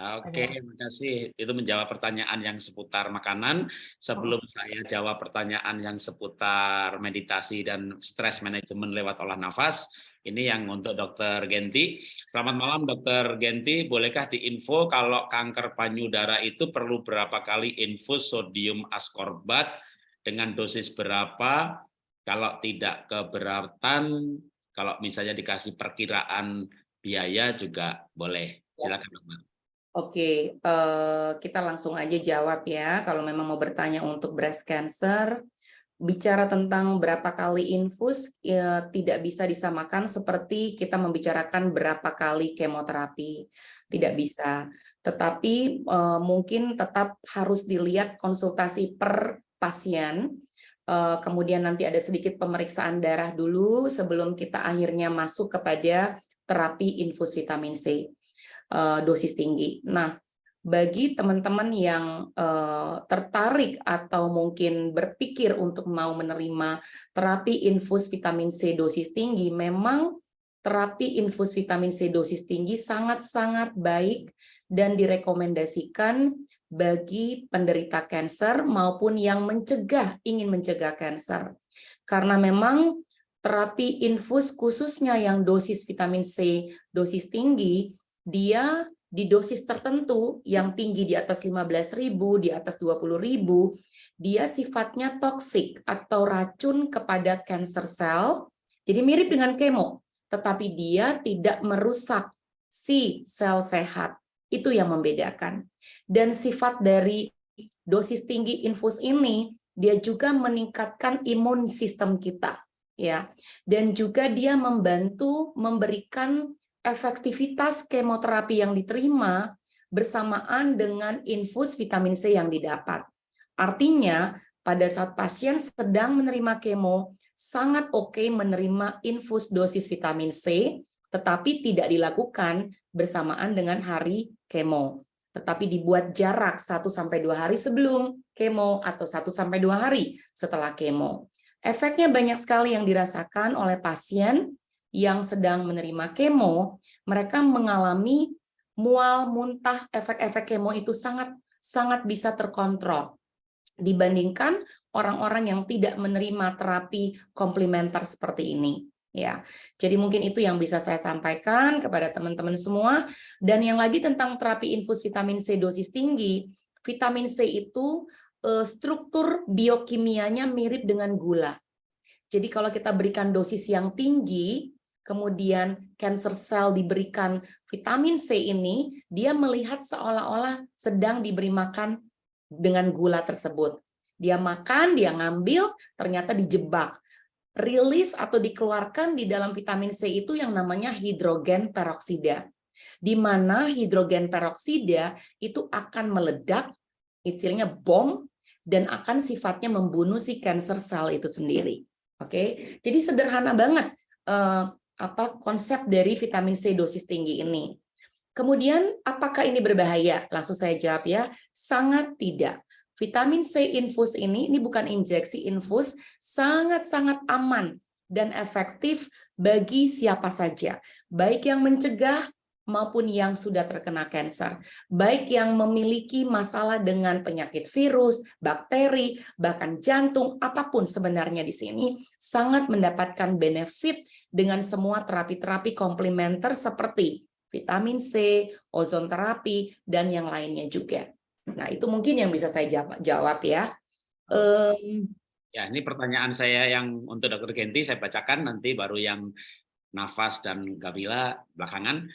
Oke, terima kasih. Itu menjawab pertanyaan yang seputar makanan. Sebelum saya jawab pertanyaan yang seputar meditasi dan stress management lewat olah nafas, ini yang untuk Dokter Genti. Selamat malam Dokter Genti, bolehkah diinfo kalau kanker payudara itu perlu berapa kali infus sodium askorbat dengan dosis berapa? Kalau tidak keberatan, kalau misalnya dikasih perkiraan biaya juga boleh. Silakan Dokter. Oke, eh, kita langsung aja jawab ya. Kalau memang mau bertanya untuk breast cancer, bicara tentang berapa kali infus ya, tidak bisa disamakan seperti kita membicarakan berapa kali kemoterapi. Tidak bisa. Tetapi eh, mungkin tetap harus dilihat konsultasi per pasien. Eh, kemudian nanti ada sedikit pemeriksaan darah dulu sebelum kita akhirnya masuk kepada terapi infus vitamin C uh, dosis tinggi. Nah, bagi teman-teman yang uh, tertarik atau mungkin berpikir untuk mau menerima terapi infus vitamin C dosis tinggi, memang terapi infus vitamin C dosis tinggi sangat-sangat baik dan direkomendasikan bagi penderita kanker maupun yang mencegah, ingin mencegah kanker. Karena memang terapi infus khususnya yang dosis vitamin C dosis tinggi dia di dosis tertentu yang tinggi di atas 15.000, di atas 20.000, dia sifatnya toksik atau racun kepada cancer cell. Jadi mirip dengan kemo, tetapi dia tidak merusak si sel sehat. Itu yang membedakan. Dan sifat dari dosis tinggi infus ini, dia juga meningkatkan imun sistem kita ya dan juga dia membantu memberikan efektivitas kemoterapi yang diterima bersamaan dengan infus vitamin C yang didapat. Artinya, pada saat pasien sedang menerima kemo, sangat oke menerima infus dosis vitamin C, tetapi tidak dilakukan bersamaan dengan hari kemo. Tetapi dibuat jarak 1-2 hari sebelum kemo atau 1-2 hari setelah kemo. Efeknya banyak sekali yang dirasakan oleh pasien yang sedang menerima kemo, mereka mengalami mual, muntah, efek-efek kemo itu sangat sangat bisa terkontrol dibandingkan orang-orang yang tidak menerima terapi komplementer seperti ini ya. Jadi mungkin itu yang bisa saya sampaikan kepada teman-teman semua dan yang lagi tentang terapi infus vitamin C dosis tinggi, vitamin C itu uh, struktur biokimianya mirip dengan gula. Jadi kalau kita berikan dosis yang tinggi, kemudian cancer cell diberikan vitamin C ini, dia melihat seolah-olah sedang diberi makan dengan gula tersebut. Dia makan, dia ngambil, ternyata dijebak. Rilis atau dikeluarkan di dalam vitamin C itu yang namanya hidrogen peroksida. Di mana hidrogen peroksida itu akan meledak, istilahnya bom, dan akan sifatnya membunuh si cancer cell itu sendiri. Oke, jadi sederhana banget uh, apa konsep dari vitamin C dosis tinggi ini. Kemudian, apakah ini berbahaya? Langsung saya jawab ya, sangat tidak. vitamin C infus ini, ini bukan injeksi infus, sangat-sangat aman dan efektif bagi siapa saja, baik yang mencegah maupun yang sudah terkena kanker, baik yang memiliki masalah dengan penyakit virus, bakteri, bahkan jantung, apa pun sebenarnya di sini sangat mendapatkan benefit dengan semua terapi-terapi komplementer seperti vitamin C, ozon terapi, dan yang lainnya juga. Nah, itu mungkin yang bisa saya jawab, ya. Um, ya, ini pertanyaan saya yang untuk Dr. Genti saya bacakan nanti baru yang Nafas dan Gabila belakangan.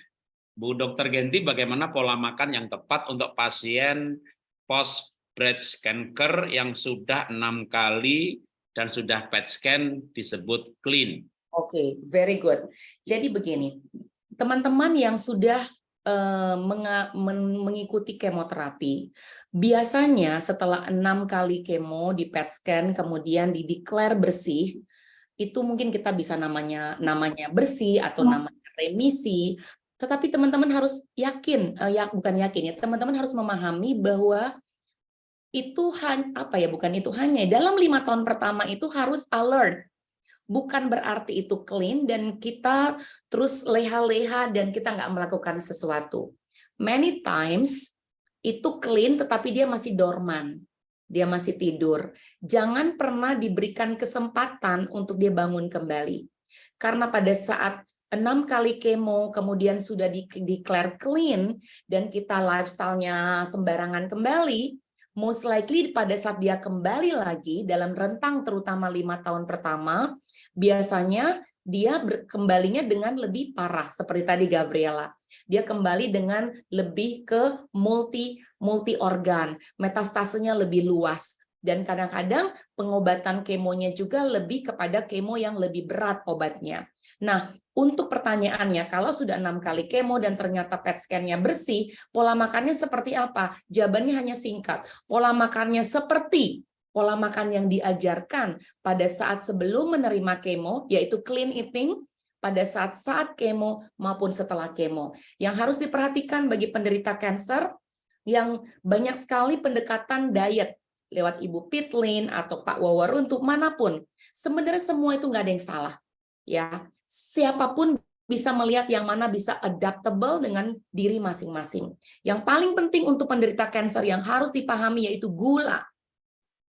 Bu Dr. Genti, bagaimana pola makan yang tepat untuk pasien post breast cancer yang sudah enam kali dan sudah PET scan disebut clean? Oke, okay, very good. Jadi begini, teman-teman yang sudah uh, mengikuti kemoterapi, biasanya setelah enam kali kemo di PET scan kemudian dideklar bersih, itu mungkin kita bisa namanya namanya bersih atau hmm. namanya remisi tetapi teman-teman harus yakin, uh, ya bukan yakin ya, teman-teman harus memahami bahwa itu apa ya, bukan itu hanya dalam lima tahun pertama itu harus alert, bukan berarti itu clean dan kita terus leha-leha dan kita nggak melakukan sesuatu. Many times itu clean tetapi dia masih dorman, dia masih tidur. Jangan pernah diberikan kesempatan untuk dia bangun kembali. Karena pada saat enam kali kemo kemudian sudah di declare clean dan kita lifestyle-nya sembarangan kembali, most likely pada saat dia kembali lagi dalam rentang terutama lima tahun pertama, biasanya dia kembalinya dengan lebih parah seperti tadi Gabriela. Dia kembali dengan lebih ke multi multi organ, metastasenya lebih luas dan kadang-kadang pengobatan kemonya juga lebih kepada kemo yang lebih berat obatnya. Nah, untuk pertanyaannya, kalau sudah enam kali kemo dan ternyata PET scan-nya bersih, pola makannya seperti apa? Jawabannya hanya singkat. Pola makannya seperti pola makan yang diajarkan pada saat sebelum menerima kemo, yaitu clean eating, pada saat-saat kemo maupun setelah kemo. Yang harus diperhatikan bagi penderita kanker, yang banyak sekali pendekatan diet lewat Ibu Pitlin atau Pak Wawer untuk mana pun. Sebenarnya semua itu nggak ada yang salah ya siapa pun bisa melihat yang mana bisa adaptable dengan diri masing-masing. Yang paling penting untuk penderita kanker yang harus dipahami yaitu gula.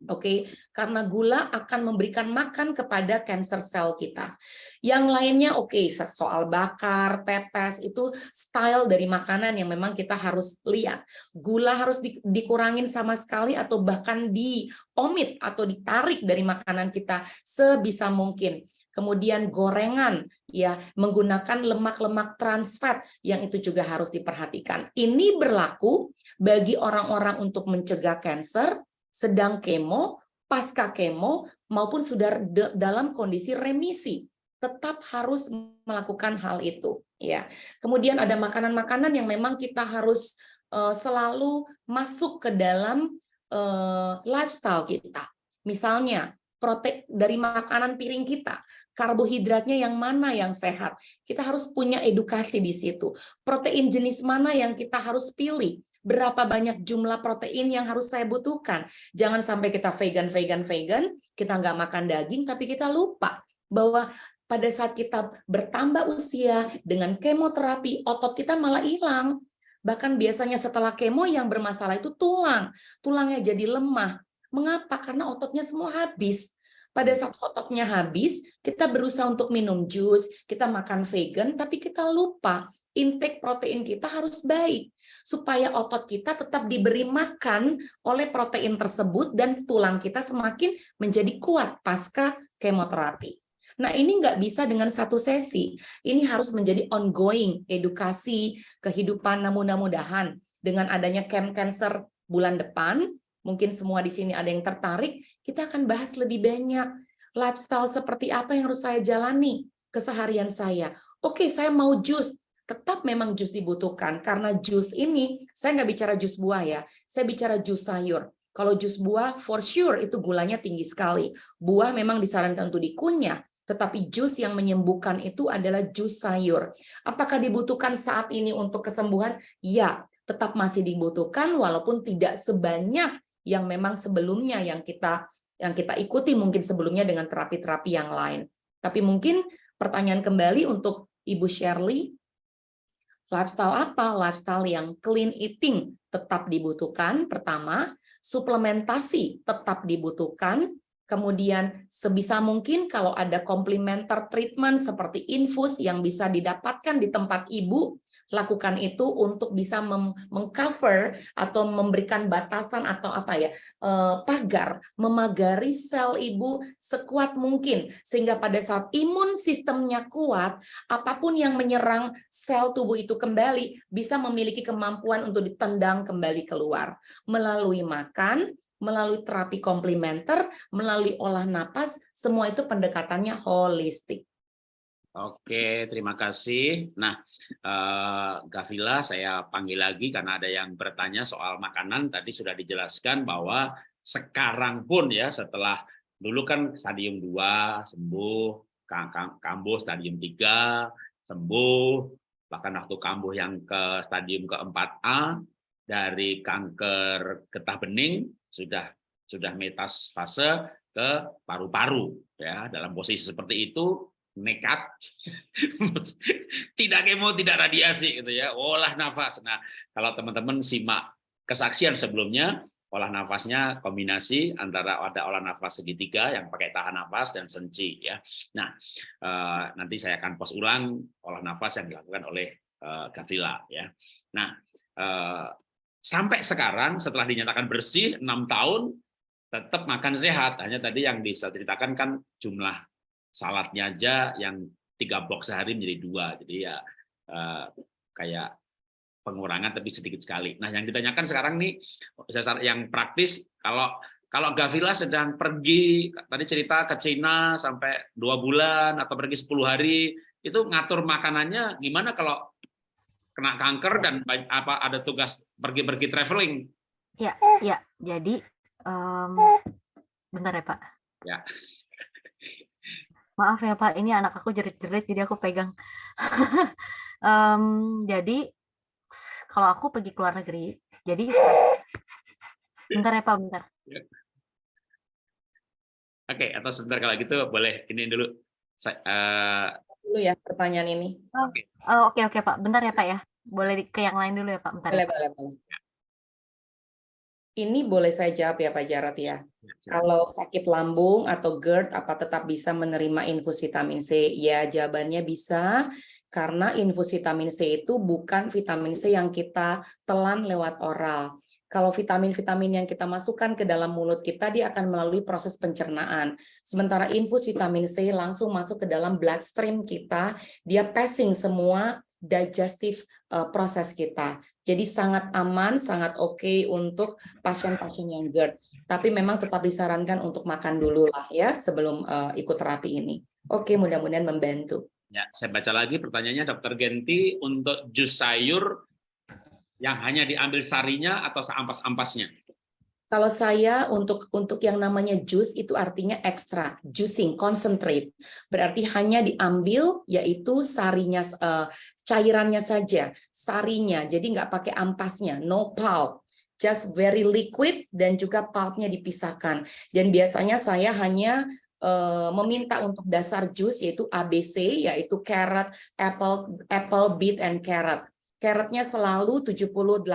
Oke, okay? karena gula akan memberikan makan kepada cancer cell kita. Yang lainnya oke, okay, soal bakar, pepes itu style dari makanan yang memang kita harus lihat. Gula harus di, dikurangin sama sekali atau bahkan diomit atau ditarik dari makanan kita sebisa mungkin kemudian gorengan ya menggunakan lemak-lemak trans fat yang itu juga harus diperhatikan. Ini berlaku bagi orang-orang untuk mencegah kanker, sedang kemo, pasca kemo maupun sudah dalam kondisi remisi. Tetap harus melakukan hal itu ya. Kemudian ada makanan-makanan yang memang kita harus uh, selalu masuk ke dalam uh, lifestyle kita. Misalnya protein dari makanan piring kita, karbohidratnya yang mana yang sehat. Kita harus punya edukasi di situ. Protein jenis mana yang kita harus pilih. Berapa banyak jumlah protein yang harus saya butuhkan. Jangan sampai kita vegan, vegan, vegan, kita nggak makan daging, tapi kita lupa bahwa pada saat kita bertambah usia dengan kemoterapi, otot kita malah hilang. Bahkan biasanya setelah kemo yang bermasalah itu tulang. Tulangnya jadi lemah. Mengapa? Karena ototnya semua habis pada saat ototnya habis, kita berusaha untuk minum jus, kita makan vegan, tapi kita lupa intake protein kita harus baik supaya otot kita tetap diberi makan oleh protein tersebut dan tulang kita semakin menjadi kuat pasca kemoterapi. Nah ini nggak bisa dengan satu sesi, ini harus menjadi ongoing edukasi kehidupan namun mudahan dengan adanya camp cancer bulan depan mungkin semua di sini ada yang tertarik, kita akan bahas lebih banyak lifestyle seperti apa yang harus saya jalani keseharian saya. Oke, saya mau jus, tetap memang jus dibutuhkan karena jus ini saya nggak bicara jus buah ya, saya bicara jus sayur. Kalau jus buah for sure itu gulanya tinggi sekali. Buah memang disarankan untuk dikunyah, tetapi jus yang menyembuhkan itu adalah jus sayur. Apakah dibutuhkan saat ini untuk kesembuhan? Ya, tetap masih dibutuhkan walaupun tidak sebanyak yang memang sebelumnya yang kita yang kita ikuti mungkin sebelumnya dengan terapi-terapi yang lain. Tapi mungkin pertanyaan kembali untuk Ibu Shirley, lifestyle apa? Lifestyle yang clean eating tetap dibutuhkan, pertama. Suplementasi tetap dibutuhkan, Kemudian sebisa mungkin kalau ada complementer treatment seperti infus yang bisa didapatkan di tempat ibu, lakukan itu untuk bisa mengcover atau memberikan batasan atau apa ya eh, pagar memagari sel ibu sekuat mungkin sehingga pada saat imun sistemnya kuat apa pun yang menyerang sel tubuh itu kembali bisa memiliki kemampuan untuk ditendang kembali keluar melalui makan melalui terapi komplementer, melalui olah napas, semua itu pendekatannya holistik. Oke, terima kasih. Nah, uh, Gavila saya panggil lagi karena ada yang bertanya soal makanan. Tadi sudah dijelaskan bahwa sekarang pun ya setelah dulu kan stadium 2 sembuh, kambuh stadium 3 sembuh, bahkan waktu kambuh yang ke stadium keempat A dari kanker getah bening sudah sudah metastase ke paru-paru ya dalam posisi seperti itu nekat. Tidak kemo tidak radiasi gitu ya. Olah nafas. Nah kalau teman-teman simak kesaksian sebelumnya olah nafasnya kombinasi antara ada olah nafas segitiga yang pakai tahan nafas dan senci ya. Nah eh, nanti saya akan pos ulang olah nafas yang dilakukan oleh eh, ya. Nah eh, sampai sekarang setelah dinyatakan bersih enam tahun tetap makan sehat. Hanya tadi yang bisa ceritakan kan jumlah saladnya aja yang tiga box sehari menjadi dua jadi ya eh, kayak pengurangan tapi sedikit sekali nah yang ditanyakan sekarang nih yang praktis kalau kalau Gavila sedang pergi tadi cerita ke Cina sampai dua bulan atau pergi 10 hari itu ngatur makanannya gimana kalau kena kanker dan apa ada tugas pergi-pergi traveling. Ya, ya. Jadi um, bentar ya Pak. Ya. Maaf ya Pak, ini anak aku jerit-jerit jadi aku pegang. um, jadi kalau aku pergi ke luar negeri, jadi bentar ya Pak, bentar. Ya. Oke, atau sebentar kalau gitu boleh ini dulu. Uh, dulu ya pertanyaan ini. Oh, oke oh, oke okay, okay, Pak, bentar ya Pak ya. Boleh ke yang lain dulu ya Pak, bentar. Boleh ya, boleh boleh. Ini boleh saya jawab ya Pak Jarot ya. Kalau sakit lambung atau GERD apa tetap bisa menerima infus vitamin C? Ya jawabannya bisa karena infus vitamin C itu bukan vitamin C yang kita telan lewat oral kalau vitamin-vitamin yang kita masukkan ke dalam mulut kita, dia akan melalui proses pencernaan. Sementara infus vitamin C langsung masuk ke dalam bloodstream kita, dia passing semua digestive uh, proses kita. Jadi sangat aman, sangat oke okay untuk pasien-pasien yang GERD. Tapi memang tetap disarankan untuk makan dulu lah ya sebelum uh, ikut terapi ini. Oke, okay, mudah-mudahan membantu. Ya, saya baca lagi pertanyaannya Dokter Genti untuk jus sayur yang hanya diambil sarinya atau seampas-ampasnya? Kalau saya untuk untuk yang namanya jus itu artinya ekstra, juicing, concentrate. Berarti hanya diambil yaitu sarinya uh, cairannya saja, sarinya. Jadi nggak pakai ampasnya, no pulp. Just very liquid dan juga pulpnya dipisahkan. Dan biasanya saya hanya uh, meminta untuk dasar jus yaitu ABC yaitu carrot, apple, apple, beet and carrot carrotnya selalu 70-80%,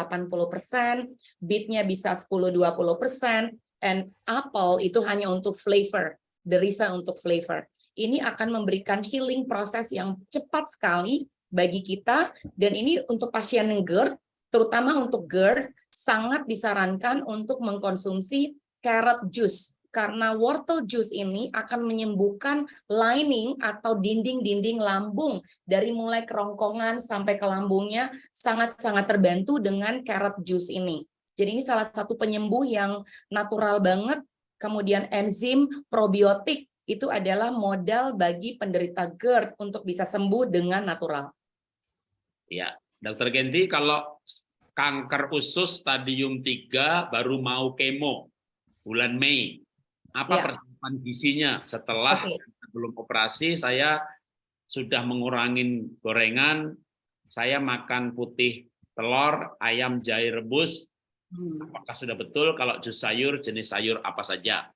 beetnya bisa 10-20%, and apple itu hanya untuk flavor, reason untuk flavor. Ini akan memberikan healing proses yang cepat sekali bagi kita, dan ini untuk pasien GERD, terutama untuk GERD, sangat disarankan untuk mengkonsumsi carrot juice karena wortel juice ini akan menyembuhkan lining atau dinding-dinding lambung dari mulai kerongkongan sampai ke lambungnya sangat-sangat terbantu dengan carrot juice ini. Jadi ini salah satu penyembuh yang natural banget. Kemudian enzim probiotik itu adalah modal bagi penderita GERD untuk bisa sembuh dengan natural. Ya, Dokter Genti, kalau kanker usus stadium 3 baru mau kemo bulan Mei, apa ya. persiapan gizinya setelah okay. sebelum operasi saya sudah mengurangi gorengan, saya makan putih telur, ayam jahe rebus, Hmm. Apakah sudah betul kalau jus sayur jenis sayur apa saja?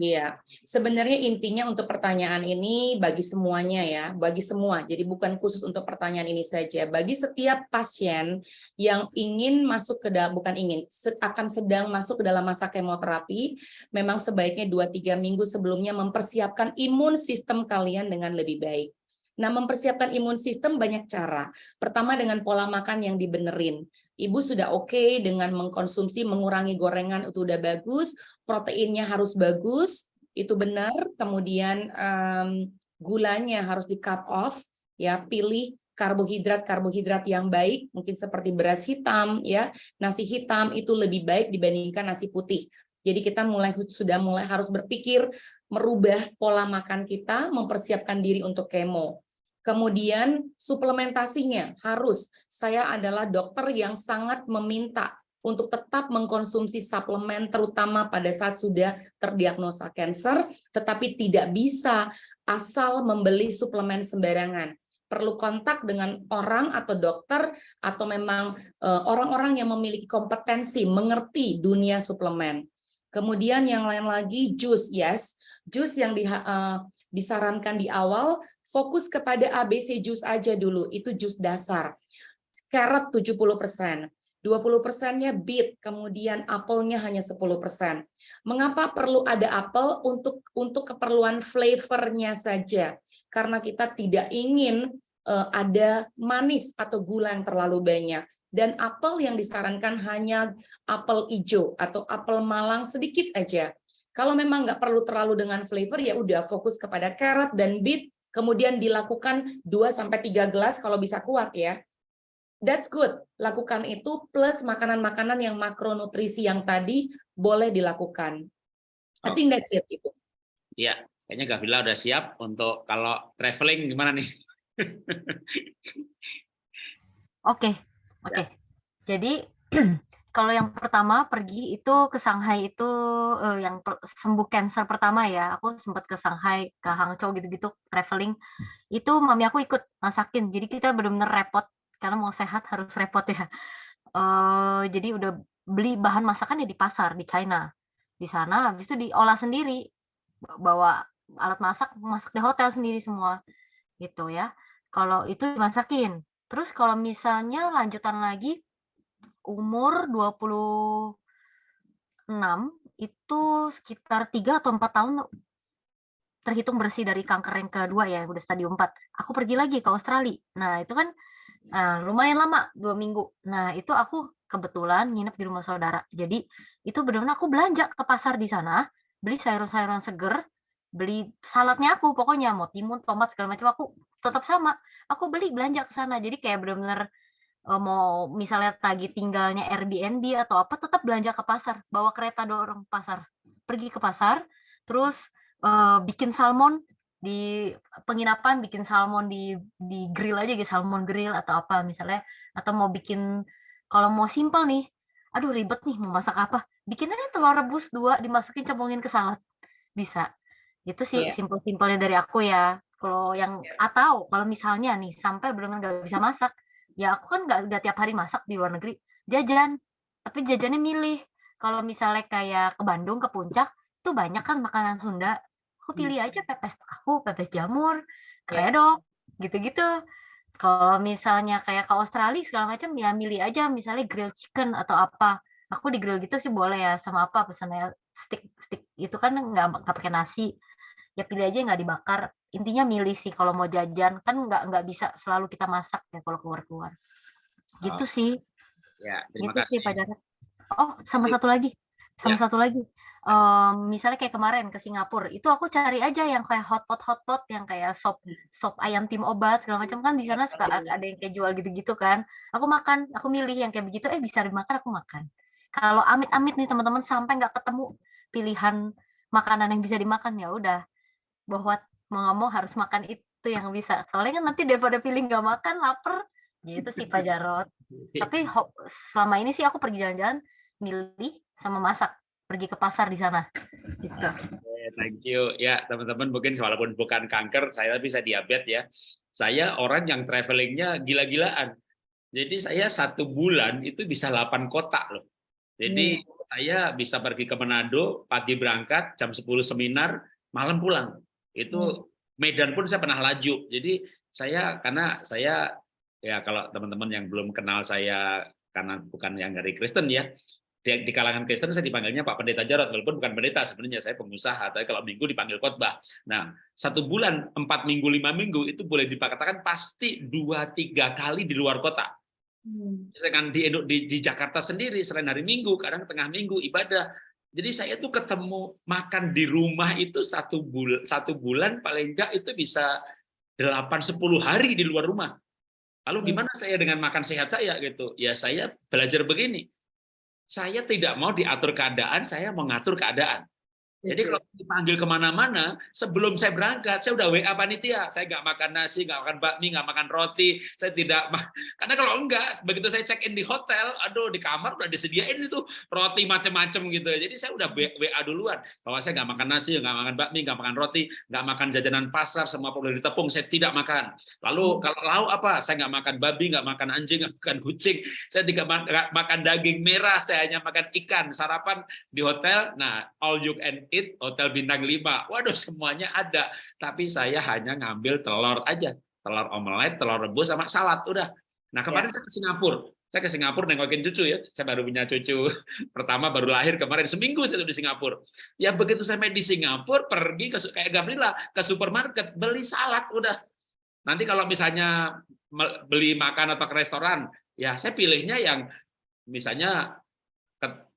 Iya, sebenarnya intinya untuk pertanyaan ini bagi semuanya ya, bagi semua. Jadi bukan khusus untuk pertanyaan ini saja. Bagi setiap pasien yang ingin masuk ke dalam, bukan ingin, akan sedang masuk ke dalam masa kemoterapi, memang sebaiknya 2-3 minggu sebelumnya mempersiapkan imun sistem kalian dengan lebih baik. Nah, mempersiapkan imun sistem banyak cara. Pertama dengan pola makan yang dibenerin. Ibu sudah oke okay dengan mengkonsumsi, mengurangi gorengan itu udah bagus, proteinnya harus bagus, itu benar. Kemudian um, gulanya harus di cut off, ya pilih karbohidrat-karbohidrat yang baik, mungkin seperti beras hitam, ya nasi hitam itu lebih baik dibandingkan nasi putih. Jadi kita mulai sudah mulai harus berpikir merubah pola makan kita, mempersiapkan diri untuk kemo. Kemudian suplementasinya harus, saya adalah dokter yang sangat meminta untuk tetap mengkonsumsi suplemen terutama pada saat sudah terdiagnosa kanker, tetapi tidak bisa asal membeli suplemen sembarangan. Perlu kontak dengan orang atau dokter atau memang eh, orang-orang yang memiliki kompetensi mengerti dunia suplemen. Kemudian yang lain lagi jus, yes, jus yang di, uh, disarankan di awal fokus kepada ABC jus aja dulu, itu jus dasar. Carrot 70%, 20 persennya beet, kemudian apelnya hanya 10 persen. Mengapa perlu ada apel untuk untuk keperluan flavornya saja? Karena kita tidak ingin uh, ada manis atau gula yang terlalu banyak. Dan apel yang disarankan hanya apel hijau atau apel malang sedikit aja. Kalau memang nggak perlu terlalu dengan flavor, ya udah fokus kepada carrot dan beet, kemudian dilakukan 2 sampai 3 gelas kalau bisa kuat ya that's good. Lakukan itu plus makanan-makanan yang makronutrisi yang tadi boleh dilakukan. I think that's it, Ibu. Iya, kayaknya Gavila udah siap untuk kalau traveling gimana nih? Oke, oke. Ya. Jadi kalau yang pertama pergi itu ke Shanghai itu uh, yang sembuh cancer pertama ya. Aku sempat ke Shanghai, ke Hangzhou gitu-gitu traveling. Itu mami aku ikut masakin. Jadi kita benar-benar repot karena mau sehat harus repot ya. Uh, jadi udah beli bahan masakan ya di pasar di China. Di sana habis itu diolah sendiri. Bawa alat masak, masak di hotel sendiri semua. Gitu ya. Kalau itu dimasakin. Terus kalau misalnya lanjutan lagi umur 26 itu sekitar 3 atau 4 tahun terhitung bersih dari kanker yang kedua ya, udah stadium 4. Aku pergi lagi ke Australia. Nah, itu kan Nah, lumayan lama, dua minggu. Nah, itu aku kebetulan nginep di rumah saudara. Jadi, itu benar-benar aku belanja ke pasar di sana, beli sayur-sayuran seger, beli saladnya aku, pokoknya mau timun, tomat, segala macam, aku tetap sama. Aku beli belanja ke sana. Jadi kayak benar-benar mau misalnya tagi tinggalnya Airbnb atau apa, tetap belanja ke pasar, bawa kereta dorong pasar. Pergi ke pasar, terus uh, bikin salmon, di penginapan bikin salmon di di grill aja gitu salmon grill atau apa misalnya atau mau bikin kalau mau simpel nih aduh ribet nih mau masak apa bikin aja telur rebus dua dimasukin cemplungin ke salad bisa itu sih yeah. simpel-simpelnya dari aku ya kalau yang yeah. atau kalau misalnya nih sampai belum nggak bisa masak ya aku kan nggak nggak tiap hari masak di luar negeri jajan tapi jajannya milih kalau misalnya kayak ke Bandung ke puncak tuh banyak kan makanan Sunda aku pilih aja pepes tahu, pepes jamur, kredok, gitu-gitu. Kalau misalnya kayak ke Australia segala macam ya milih aja misalnya grill chicken atau apa. Aku di grill gitu sih boleh ya sama apa pesannya stick stick itu kan nggak nggak pakai nasi. Ya pilih aja nggak dibakar. Intinya milih sih kalau mau jajan kan nggak nggak bisa selalu kita masak ya kalau keluar-keluar. Gitu oh. sih. Ya, terima gitu kasih. sih Pak Jarod. Oh, sama satu lagi. Sama ya. satu lagi um, misalnya kayak kemarin ke Singapura, itu aku cari aja yang kayak hotpot hotpot yang kayak sop sop ayam tim obat segala macam kan di sana suka ada yang kayak jual gitu-gitu kan. Aku makan, aku milih yang kayak begitu, eh bisa dimakan aku makan. Kalau amit-amit nih teman-teman sampai nggak ketemu pilihan makanan yang bisa dimakan ya udah bahwa mau nggak mau harus makan itu yang bisa. Soalnya kan nanti daripada pilih nggak makan lapar gitu sih Pak Jarot. Tapi selama ini sih aku pergi jalan-jalan milih sama masak pergi ke pasar di sana. Gitu. Okay, thank you. Ya, teman-teman mungkin walaupun bukan kanker, saya bisa diabetes ya. Saya orang yang travelingnya gila-gilaan. Jadi saya satu bulan itu bisa 8 kota loh. Jadi saya bisa pergi ke Manado, pagi berangkat, jam 10 seminar, malam pulang. Itu Medan pun saya pernah laju. Jadi saya karena saya ya kalau teman-teman yang belum kenal saya karena bukan yang dari Kristen ya, di, di kalangan Kristen saya dipanggilnya Pak Pendeta Jarot, walaupun bukan pendeta sebenarnya saya pengusaha, tapi kalau minggu dipanggil khotbah. Nah, satu bulan, empat minggu, lima minggu itu boleh dikatakan pasti dua tiga kali di luar kota. Hmm. Misalkan di, di, di Jakarta sendiri selain hari Minggu, kadang tengah minggu ibadah. Jadi saya tuh ketemu makan di rumah itu satu bulan, satu bulan paling enggak itu bisa 8-10 hari di luar rumah. Lalu hmm. gimana saya dengan makan sehat saya gitu? Ya saya belajar begini saya tidak mau diatur keadaan, saya mengatur keadaan. Jadi kalau dipanggil ke mana-mana, sebelum saya berangkat, saya udah WA panitia. Saya nggak makan nasi, nggak makan bakmi, nggak makan roti. Saya tidak, karena kalau enggak, begitu saya check in di hotel, aduh di kamar udah disediain itu roti macam-macam gitu. Jadi saya udah WA duluan bahwa saya nggak makan nasi, nggak makan bakmi, nggak makan roti, nggak makan jajanan pasar, semua perlu ditepung, saya tidak makan. Lalu hmm. kalau lauk apa? Saya nggak makan babi, nggak makan anjing, nggak makan kucing. Saya tidak makan daging merah, saya hanya makan ikan. Sarapan di hotel, nah all you can eat hotel bintang 5. Waduh, semuanya ada. Tapi saya hanya ngambil telur aja. Telur omelet, telur rebus sama salad udah. Nah, kemarin ya. saya ke Singapura. Saya ke Singapura nengokin cucu ya. Saya baru punya cucu pertama baru lahir kemarin seminggu saya di Singapura. Ya begitu saya main di Singapura pergi ke kayak Gavrila ke supermarket beli salad udah. Nanti kalau misalnya beli makan atau ke restoran, ya saya pilihnya yang misalnya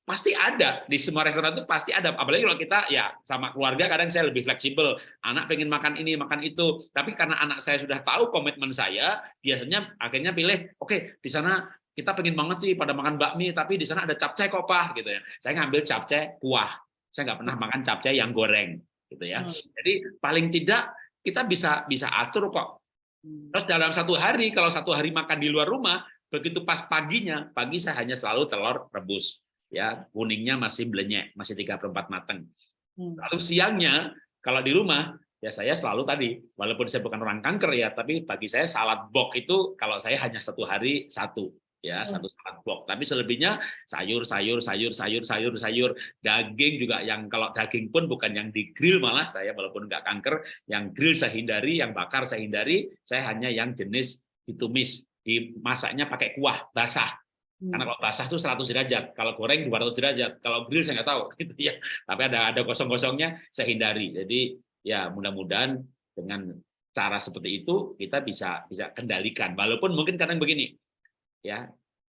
pasti ada. Di semua restoran itu pasti ada. Apalagi kalau kita ya sama keluarga kadang saya lebih fleksibel. Anak pengen makan ini makan itu. Tapi karena anak saya sudah tahu komitmen saya biasanya akhirnya pilih oke okay, di sana kita pengen banget sih pada makan bakmi tapi di sana ada capcay kok pak gitu ya. Saya ngambil capcay kuah. Saya nggak pernah makan capcay yang goreng gitu ya. Hmm. jadi paling tidak kita bisa bisa atur kok. Hmm. terus dalam satu hari kalau satu hari makan di luar rumah begitu pas paginya pagi saya hanya selalu telur rebus ya kuningnya masih belenyek, masih tiga perempat matang. Hmm. Lalu siangnya kalau di rumah ya saya selalu tadi walaupun saya bukan orang kanker ya tapi bagi saya salad box itu kalau saya hanya satu hari satu ya hmm. satu salad box tapi selebihnya sayur sayur sayur sayur sayur sayur daging juga yang kalau daging pun bukan yang di grill malah saya walaupun nggak kanker yang grill saya hindari yang bakar saya hindari saya hanya yang jenis ditumis dimasaknya pakai kuah basah karena hmm. kalau basah itu 100 derajat, kalau goreng 200 derajat, kalau grill saya nggak tahu gitu ya. Tapi ada ada kosong-kosongnya saya hindari. Jadi ya mudah-mudahan dengan cara seperti itu kita bisa bisa kendalikan. Walaupun mungkin kadang begini, ya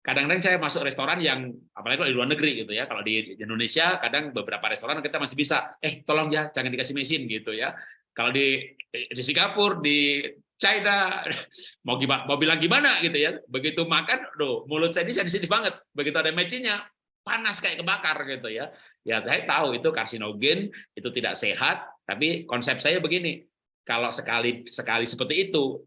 kadang-kadang saya masuk restoran yang apalagi kalau di luar negeri gitu ya. Kalau di Indonesia kadang beberapa restoran kita masih bisa, eh tolong ya jangan dikasih mesin gitu ya. Kalau di di Singapura, di China. Mau gimana mau bilang gimana gitu ya. Begitu makan loh mulut saya ini sensitif banget. Begitu ada mecinya panas kayak kebakar gitu ya. Ya saya tahu itu karsinogen itu tidak sehat. Tapi konsep saya begini kalau sekali sekali seperti itu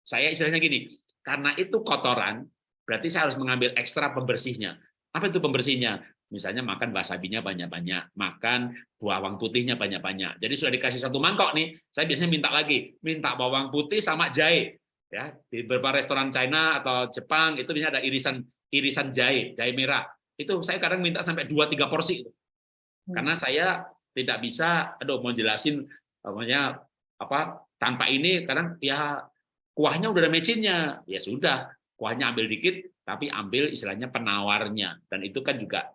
saya istilahnya gini karena itu kotoran berarti saya harus mengambil ekstra pembersihnya. Apa itu pembersihnya Misalnya makan wasabinya banyak-banyak, makan bawang putihnya banyak-banyak. Jadi sudah dikasih satu mangkok nih, saya biasanya minta lagi, minta bawang putih sama jahe. Ya, di beberapa restoran China atau Jepang itu biasanya ada irisan irisan jahe, jahe merah. Itu saya kadang minta sampai 2 3 porsi. Hmm. Karena saya tidak bisa aduh mau jelasin pokoknya apa tanpa ini kadang ya kuahnya udah ada mecinnya. Ya sudah, kuahnya ambil dikit tapi ambil istilahnya penawarnya dan itu kan juga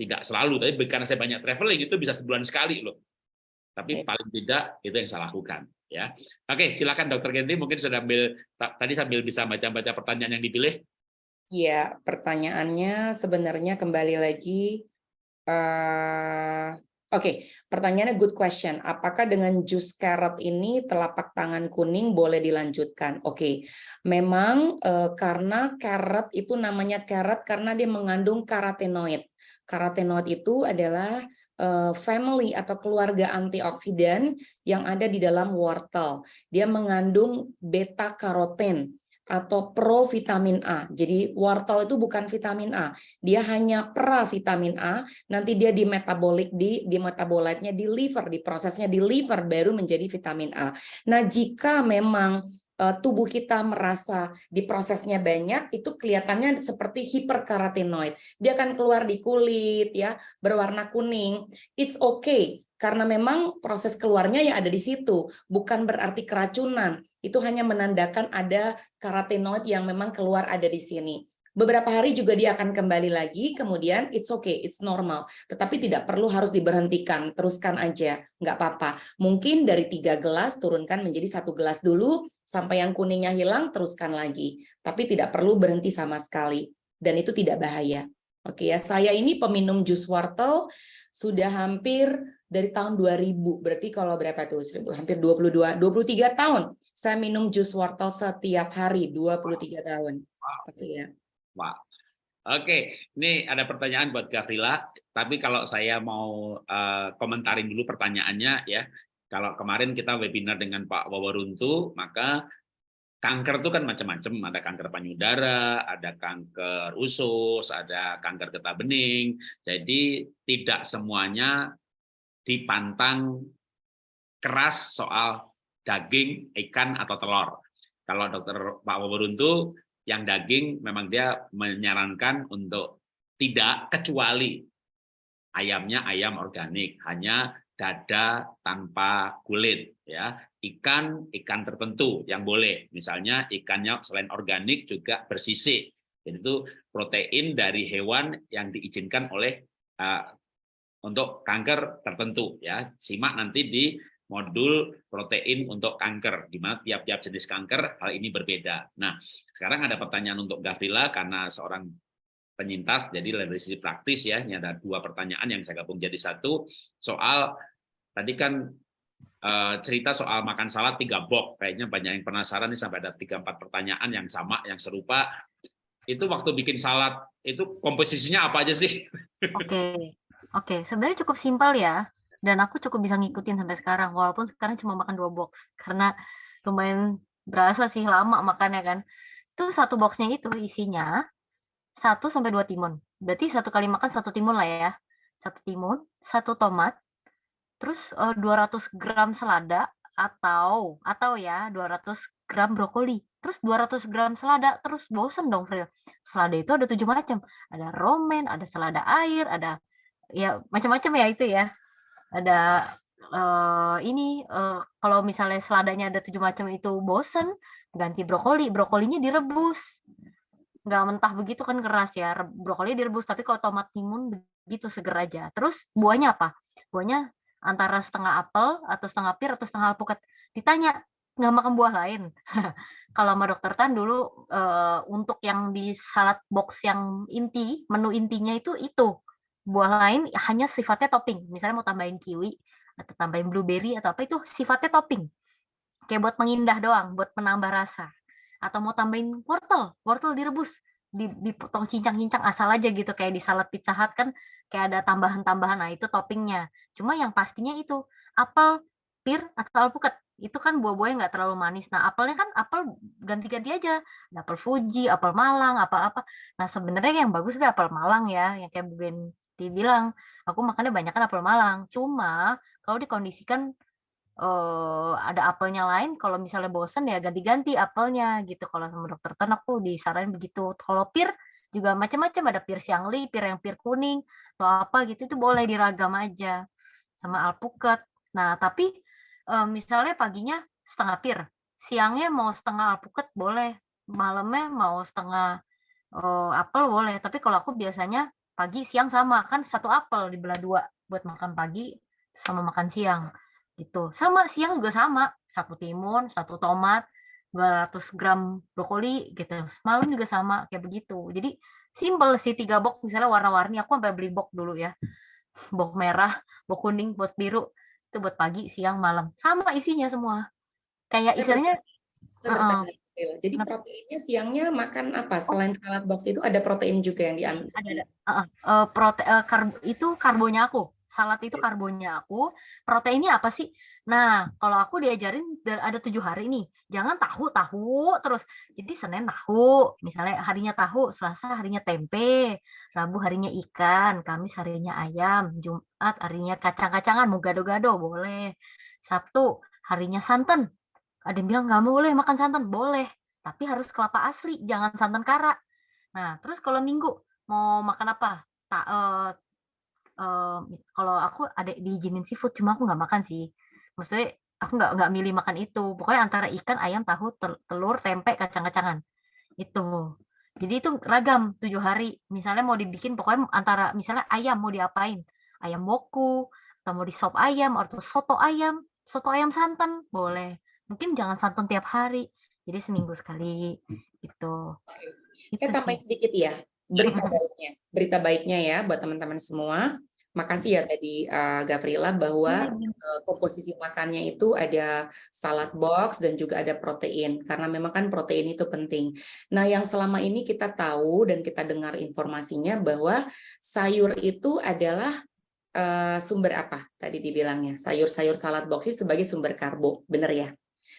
tidak selalu, tapi karena saya banyak traveling itu bisa sebulan sekali loh. Tapi paling tidak itu yang saya lakukan. Ya, oke, silakan Dokter Genti mungkin sudah ambil tadi sambil bisa baca-baca pertanyaan yang dipilih. Iya, pertanyaannya sebenarnya kembali lagi. Uh, Oke, okay, pertanyaannya good question. Apakah dengan jus carrot ini telapak tangan kuning boleh dilanjutkan? Oke, okay. memang uh, karena carrot itu namanya carrot karena dia mengandung karotenoid. Karotenoid itu adalah uh, family atau keluarga antioksidan yang ada di dalam wortel. Dia mengandung beta karoten atau pro vitamin A. Jadi wortel itu bukan vitamin A, dia hanya pra vitamin A. Nanti dia di metabolik di di metabolitnya di liver, di prosesnya di liver baru menjadi vitamin A. Nah, jika memang eh, tubuh kita merasa di prosesnya banyak, itu kelihatannya seperti hiperkarotenoid. Dia akan keluar di kulit, ya, berwarna kuning. It's okay, karena memang proses keluarnya ya ada di situ, bukan berarti keracunan. Itu hanya menandakan ada karotenoid yang memang keluar ada di sini. Beberapa hari juga dia akan kembali lagi, kemudian it's okay, it's normal. Tetapi tidak perlu harus diberhentikan, teruskan aja, nggak apa-apa. Mungkin dari tiga gelas turunkan menjadi satu gelas dulu, sampai yang kuningnya hilang, teruskan lagi. Tapi tidak perlu berhenti sama sekali, dan itu tidak bahaya. Oke ya, saya ini peminum jus wortel sudah hampir dari tahun 2000, berarti kalau berapa tuh? Hampir 22, 23 tahun saya minum jus wortel setiap hari, 23 tahun. Oke ya. Wah. Oke, ini ada pertanyaan buat Gavrila, tapi kalau saya mau uh, komentarin dulu pertanyaannya ya. Kalau kemarin kita webinar dengan Pak Wawaruntu, maka kanker itu kan macam-macam, ada kanker payudara, ada kanker usus, ada kanker getah bening. Jadi tidak semuanya dipantang keras soal daging, ikan atau telur. Kalau dokter Pak Wawaruntu yang daging memang dia menyarankan untuk tidak kecuali ayamnya ayam organik hanya dada tanpa kulit ya. Ikan ikan tertentu yang boleh. Misalnya ikannya selain organik juga bersisik. Jadi itu protein dari hewan yang diizinkan oleh uh, untuk kanker tertentu ya. Simak nanti di modul protein untuk kanker, di mana tiap-tiap jenis kanker hal ini berbeda. Nah, sekarang ada pertanyaan untuk Gavrila karena seorang penyintas, jadi dari sisi praktis ya, ini ada dua pertanyaan yang saya gabung jadi satu, soal tadi kan uh, cerita soal makan salad tiga box, kayaknya banyak yang penasaran nih sampai ada tiga empat pertanyaan yang sama, yang serupa. Itu waktu bikin salad itu komposisinya apa aja sih? Oke, oke, sebenarnya cukup simpel ya. Dan aku cukup bisa ngikutin sampai sekarang walaupun sekarang cuma makan dua box. Karena lumayan berasa sih lama makannya kan. Itu satu boxnya itu isinya satu sampai dua timun. Berarti satu kali makan satu timun lah ya. Satu timun satu tomat terus eh, 200 gram selada atau atau ya 200 gram brokoli. Terus 200 gram selada terus bosen dong Fril. Selada itu ada tujuh macam. Ada romen ada selada air ada ya macam-macam ya itu ya. Ada uh, ini uh, kalau misalnya seladanya ada tujuh macam itu bosen ganti brokoli. Brokolinya direbus. Nggak mentah begitu kan keras ya. Brokoli direbus tapi kalau tomat timun begitu seger aja. Terus buahnya apa? Buahnya antara setengah apel atau setengah pir atau setengah alpukat ditanya nggak makan buah lain kalau sama dokter Tan dulu uh, untuk yang di salad box yang inti menu intinya itu itu buah lain hanya sifatnya topping. Misalnya mau tambahin kiwi atau tambahin blueberry atau apa itu sifatnya topping. Kayak buat mengindah doang, buat menambah rasa. Atau mau tambahin wortel, wortel direbus, dipotong cincang-cincang asal aja gitu kayak di salad pizza hut kan kayak ada tambahan-tambahan nah itu toppingnya. Cuma yang pastinya itu apel, pir atau alpukat itu kan buah-buahnya nggak terlalu manis. Nah, apelnya kan apel ganti-ganti aja. Ada apel Fuji, apel Malang, apel apa. Nah, sebenarnya yang bagus sih apel Malang ya, yang kayak Ben bilang, "Aku makannya banyak kan apel Malang." Cuma kalau dikondisikan, uh, ada apelnya lain, kalau misalnya bosan ya ganti-ganti apelnya gitu. Kalau sama dokter ternak tuh disaranin begitu. Kalau pir juga macam-macam, ada pir siangli, pir yang pir kuning, atau apa gitu, itu boleh diragam aja, sama alpukat. Nah, tapi, uh, misalnya paginya setengah pir, siangnya mau setengah alpukat boleh, malamnya mau setengah, uh, apel boleh. Tapi kalau aku biasanya pagi siang sama kan satu apel dibelah dua buat makan pagi sama makan siang gitu sama siang juga sama satu timun satu tomat 200 gram brokoli gitu malam juga sama kayak begitu jadi simpel sih tiga box misalnya warna-warni aku sampai beli box dulu ya box merah box kuning box biru itu buat pagi siang malam sama isinya semua kayak istilahnya uh jadi Kenapa? proteinnya siangnya makan apa? Oh. Selain salad box itu ada protein juga yang diambil? Ada, ada. Uh, uh, prote uh, karb itu karbonya aku. Salad itu karbonya aku. Proteinnya apa sih? Nah, kalau aku diajarin ada tujuh hari nih. Jangan tahu tahu terus. Jadi Senin tahu, misalnya harinya tahu, Selasa harinya tempe, Rabu harinya ikan, Kamis harinya ayam, Jumat harinya kacang-kacangan, mau gado-gado boleh. Sabtu harinya santan, ada yang bilang nggak boleh makan santan, boleh, tapi harus kelapa asli, jangan santan kara. Nah, terus kalau Minggu mau makan apa? Tak eee kalau aku ada diizinin seafood, cuma aku nggak makan sih. Maksudnya aku nggak nggak milih makan itu, pokoknya antara ikan, ayam, tahu, tel telur, tempe, kacang-kacangan, itu. Jadi itu ragam 7 hari, misalnya mau dibikin pokoknya antara misalnya ayam mau diapain, ayam woku, atau mau di sop ayam, atau soto ayam, soto ayam santan, boleh. Mungkin jangan santan tiap hari, jadi seminggu sekali, gitu. Itu Saya tambahin sedikit ya, berita baiknya. Berita baiknya ya buat teman-teman semua. Makasih ya tadi, eee, Gavrila bahwa, eee, komposisi makannya itu ada salad box dan juga ada protein, karena memang kan protein itu penting. Nah, yang selama ini kita tahu dan kita dengar informasinya bahwa sayur itu adalah, eee, sumber apa tadi dibilangnya? Sayur-sayur salad box itu sebagai sumber karbo, bener ya?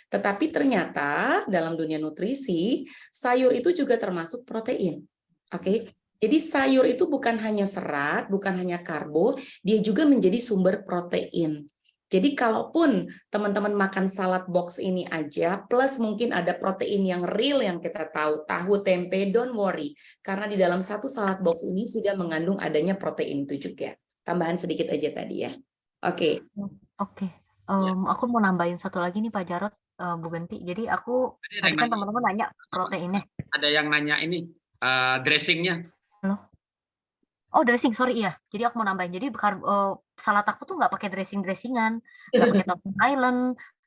Tetapi ternyata dalam dunia nutrisi, sayur itu juga termasuk protein, oke? Jadi sayur itu bukan hanya serat, bukan hanya karbo, dia juga menjadi sumber protein. Jadi kalaupun teman-teman makan salad box ini aja, plus mungkin ada protein yang real yang kita tahu, tahu, tempe, don't worry. Karena di dalam satu salad box ini sudah mengandung adanya protein itu juga. Tambahan sedikit aja tadi ya. Oke. Oh, oke. Ya. Mmm, aku mau nambahin satu lagi nih Pak Jarot, eee, Bu Genti. Jadi aku Tadi kan nanya. teman-teman nanya proteinnya. Ada yang nanya ini, eee, dressing-nya. Halo? Oh dressing, sorry iya. Jadi aku mau nambahin, jadi eee, salad aku tuh nggak pakai dressing-dressing-an, nggak pakai Thousand Island,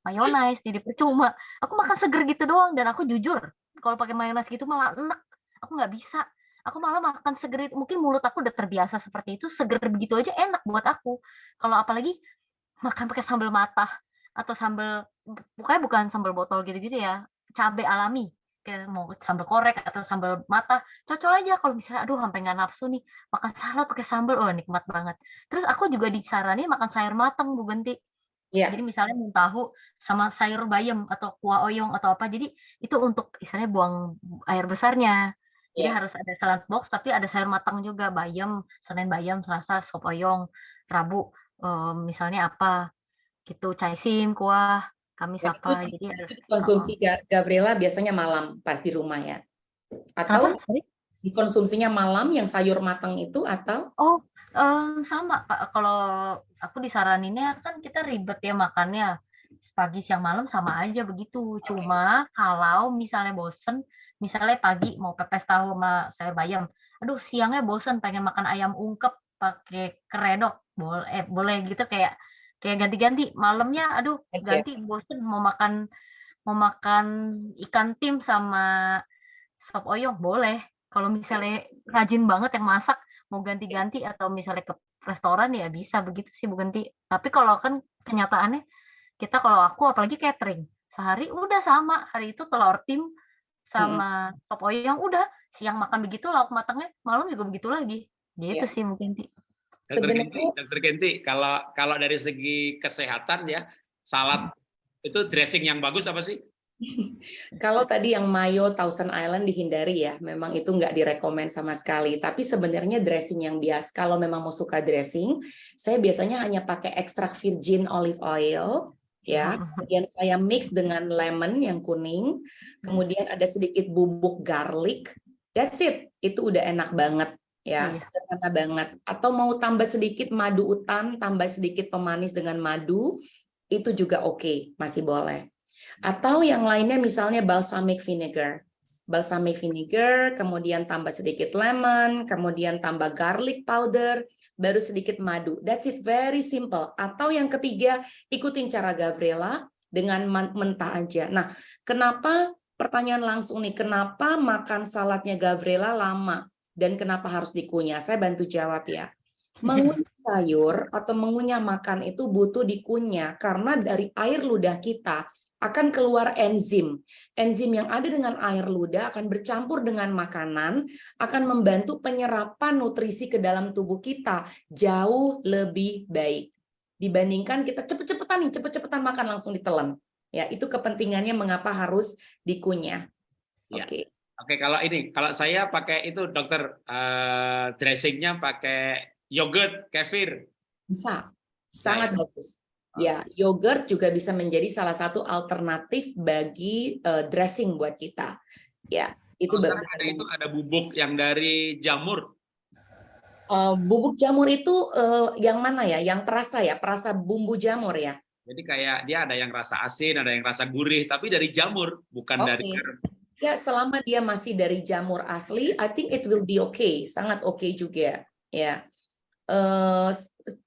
mayonaise, jadi percuma. Aku makan seger gitu doang dan aku jujur, kalau pakai mayonaise gitu malah enek, aku nggak bisa. Aku malah makan seger itu mungkin mulut aku udah terbiasa seperti itu, seger begitu aja enak buat aku. Kalau apalagi makan pakai sambal matah atau sambal pokoknya bukan sambal botol gitu-gitu ya, cabe alami, kayak mau sambal korek atau sambal matah, cocol aja kalau misalnya, aduh sampai nggak nafsu nih, makan salad pakai sambal, oh nikmat banget. Terus aku juga disaranin makan sayur mateng, Bu Genti. Iya. Jadi misalnya mau tahu sama sayur bayam atau kuah oyong atau apa, jadi itu untuk misalnya buang air besarnya. Jadi Iya. harus ada salad box, tapi ada sayur matang juga, bayam, Senin bayam, Selasa sop oyong, Rabu, eee, misalnya apa, gitu, caisim, kuah, Kamis Dan itu apa, jadi harus heeh. dikonsumsi Ga Gavrila biasanya malam pas di rumah ya? Atau Sorry? dikonsumsinya malam yang sayur matang itu atau? Oh, eee, sama Kak, kalau aku disaraninnya kan kita ribet ya makannya, pagi, siang, malam sama aja begitu. Oke. Cuma kalau misalnya bosen, misalnya pagi mau pepes tahu sama sayur bayam, aduh siangnya bosen pengen makan ayam ungkep pakai keredok, bol eh, boleh gitu kayak kayak ganti-ganti, malamnya aduh Aja. ganti bosen mau makan mau makan ikan tim sama sop oyong, boleh. Kalau misalnya rajin banget yang masak, mau ganti-ganti atau misalnya ke restoran ya bisa begitu sih Bu Genti. Tapi kalau kan kenyataannya kita kalau aku apalagi catering, sehari udah sama, hari itu telur tim sama sop oyong, udah siang makan begitu lauk matangnya, malam juga begitu lagi. Gitu Iya. sih Bu Dokter Sebenarnya Dokter Genti, kalau kalau dari segi kesehatan ya, salad itu dressing yang bagus apa sih? Kalau tadi yang mayo Thousand Island dihindari ya, memang itu nggak direkomend sama sekali. Tapi sebenarnya dressing yang biasa, kalau memang mau suka dressing, saya biasanya hanya pakai ekstrak virgin olive oil, ya. Mhm. Kemudian saya mix dengan lemon yang kuning, kemudian ada sedikit bubuk garlic. That's it, itu udah enak banget ya, Iya. sederhana banget. Atau mau tambah sedikit madu utan, tambah sedikit pemanis dengan madu, itu juga oke, masih boleh. Atau yang lainnya misalnya balsamic vinegar. Balsamic vinegar, kemudian tambah sedikit lemon, kemudian tambah garlic powder, baru sedikit madu. That's it, very simple. Atau yang ketiga, ikutin cara Gavrila dengan mentah aja. Nah, kenapa pertanyaan langsung nih, kenapa makan saladnya Gavrila lama dan kenapa harus dikunyah? Saya bantu jawab ya. Mengunyah sayur atau mengunyah makan itu butuh dikunyah karena dari air ludah kita akan keluar enzim. Enzim yang ada dengan air ludah akan bercampur dengan makanan, akan membantu penyerapan nutrisi ke dalam tubuh kita jauh lebih baik. Dibandingkan kita cepet-cepetan nih, cepet-cepetan makan langsung ditelan. Ya, itu kepentingannya mengapa harus dikunyah. Ya. Oke. Oke, kalau ini, kalau saya pakai itu dokter eh, dressingnya pakai yogurt, kefir. Bisa. Sangat bagus. Ya, yogurt juga bisa menjadi salah satu alternatif bagi uh, dressing buat kita. Ya, itu oh, ada itu ada bubuk yang dari jamur. Uh, bubuk jamur itu uh, yang mana ya? Yang terasa ya, perasa bumbu jamur ya. Jadi kayak dia ada yang rasa asin, ada yang rasa gurih, tapi dari jamur, bukan okay. dari Ya, selama dia masih dari jamur asli, I think it will be okay, sangat oke okay juga. Ya, uh,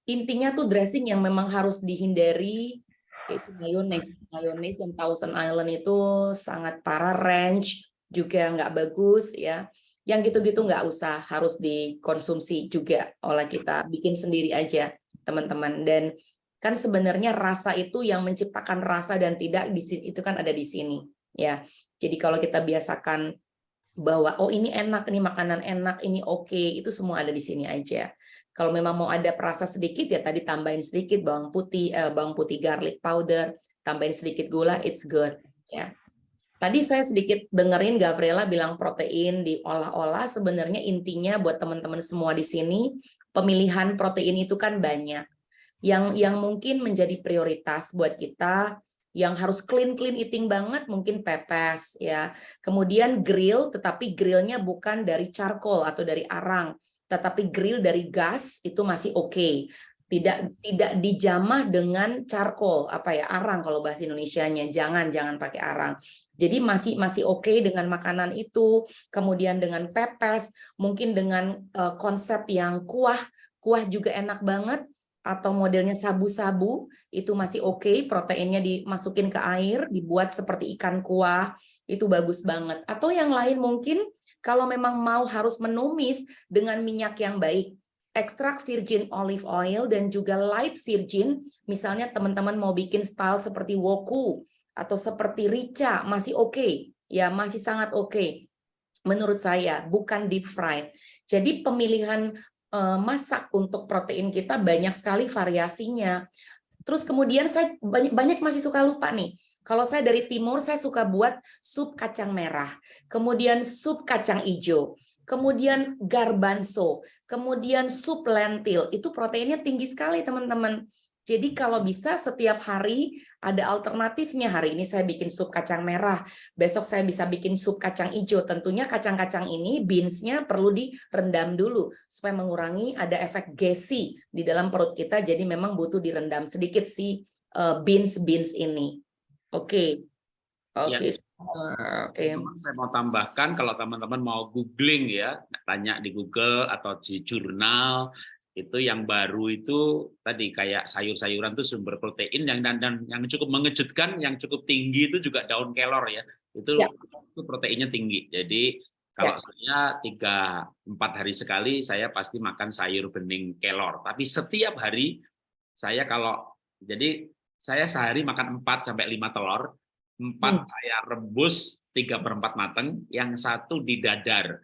intinya tuh dressing yang memang harus dihindari itu mayonnaise. Mayonnaise dan Thousand Island itu sangat parah, range juga nggak bagus ya. Yang gitu-gitu nggak usah, harus dikonsumsi juga oleh kita. Bikin sendiri aja, teman-teman. Dan kan sebenarnya rasa itu yang menciptakan rasa dan tidak di sini itu kan ada di sini ya. Jadi kalau kita biasakan bahwa oh ini enak, ini makanan enak, ini oke, okay, itu semua ada di sini aja. Kalau memang mau ada perasa sedikit ya tadi tambahin sedikit bawang putih, eh, bawang putih garlic powder, tambahin sedikit gula, it's good. Ya. Tadi saya sedikit dengerin Gabriela bilang protein diolah-olah. Sebenarnya intinya buat teman-teman semua di sini pemilihan protein itu kan banyak. Yang yang mungkin menjadi prioritas buat kita yang harus clean clean eating banget mungkin pepes ya. Kemudian grill tetapi grillnya bukan dari charcoal atau dari arang tetapi grill dari gas itu masih oke. Okay. Tidak tidak dijamah dengan charcoal apa ya arang kalau bahasa Indonesianya. Jangan jangan pakai arang. Jadi masih masih oke okay dengan makanan itu. Kemudian dengan pepes, mungkin dengan uh, konsep yang kuah, kuah juga enak banget atau modelnya sabu-sabu itu masih oke okay, proteinnya dimasukin ke air dibuat seperti ikan kuah itu bagus banget atau yang lain mungkin kalau memang mau harus menumis dengan minyak yang baik, ekstrak virgin olive oil dan juga light virgin, misalnya teman-teman mau bikin style seperti woku atau seperti rica, masih oke, okay. ya masih sangat oke. Okay. Menurut saya, bukan deep fried. Jadi pemilihan masak untuk protein kita banyak sekali variasinya. Terus kemudian saya banyak, banyak masih suka lupa nih, kalau saya dari timur, saya suka buat sup kacang merah, kemudian sup kacang hijau, kemudian garbanzo, kemudian sup lentil. Itu proteinnya tinggi sekali, teman-teman. Jadi kalau bisa setiap hari ada alternatifnya. Hari ini saya bikin sup kacang merah, besok saya bisa bikin sup kacang hijau. Tentunya kacang-kacang ini beansnya perlu direndam dulu supaya mengurangi ada efek gassy di dalam perut kita. Jadi memang butuh direndam sedikit si eh, beans beans ini. Oke. Oke. Ya. Oke. Saya mau tambahkan kalau teman-teman mau googling ya, tanya di Google atau di jurnal itu yang baru itu tadi kayak sayur-sayuran itu sumber protein yang dan, dan yang cukup mengejutkan, yang cukup tinggi itu juga daun kelor ya. Itu, ya. itu proteinnya tinggi. Jadi kalau yes. saya tiga empat hari sekali saya pasti makan sayur bening kelor. Tapi setiap hari saya kalau jadi saya sehari makan 4 sampai 5 telur, 4 hmm. saya rebus 3 per 4 mateng, yang satu di dadar.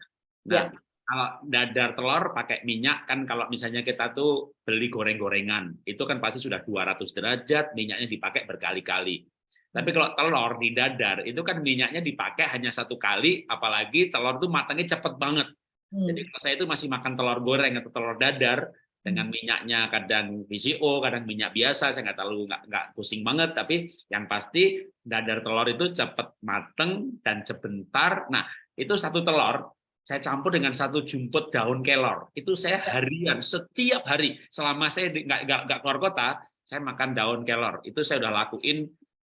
Nah, ya. Kalau dadar telur pakai minyak kan kalau misalnya kita tuh beli goreng-gorengan, itu kan pasti sudah 200 derajat, minyaknya dipakai berkali-kali. Tapi kalau telur di dadar, itu kan minyaknya dipakai hanya satu kali, apalagi telur itu matangnya cepet banget. Hmm. Jadi kalau saya itu masih makan telur goreng atau telur dadar, dengan minyaknya kadang VCO, kadang minyak biasa, saya nggak terlalu nggak, nggak pusing banget, tapi yang pasti dadar telur itu cepat mateng dan sebentar. Nah, itu satu telur saya campur dengan satu jumput daun kelor. Itu saya harian, setiap hari selama saya nggak keluar kota, saya makan daun kelor. Itu saya udah lakuin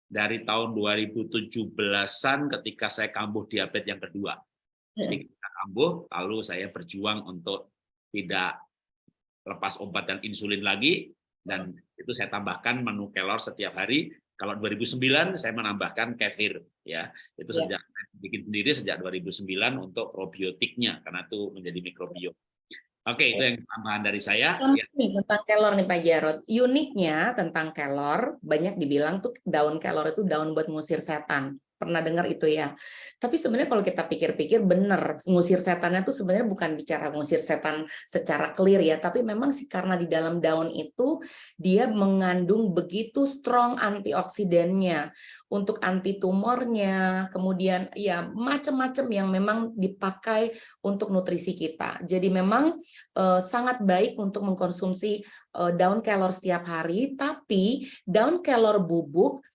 dari tahun 2017-an ketika saya kambuh diabetes yang kedua. Jadi kita kambuh, lalu saya berjuang untuk tidak lepas obat dan insulin lagi dan itu saya tambahkan menu kelor setiap hari. Kalau 2009 saya menambahkan kefir ya. Itu ya. sejak saya bikin sendiri sejak 2009 untuk probiotiknya karena itu menjadi mikrobiom. Oke, itu yang tambahan dari saya. Ya. Tentang kelor nih Pak Jarod. Uniknya tentang kelor, banyak dibilang tuh daun kelor itu daun buat ngusir setan. Pernah dengar itu ya. Tapi sebenarnya kalau kita pikir-pikir benar, ngusir setannya itu sebenarnya bukan bicara ngusir setan secara clear ya, tapi memang sih karena di dalam daun itu dia mengandung begitu strong antioksidannya untuk anti tumornya, kemudian ya macam-macam yang memang dipakai untuk nutrisi kita. Jadi memang eh, sangat baik untuk mengkonsumsi eh, daun kelor setiap hari, tapi daun kelor bubuk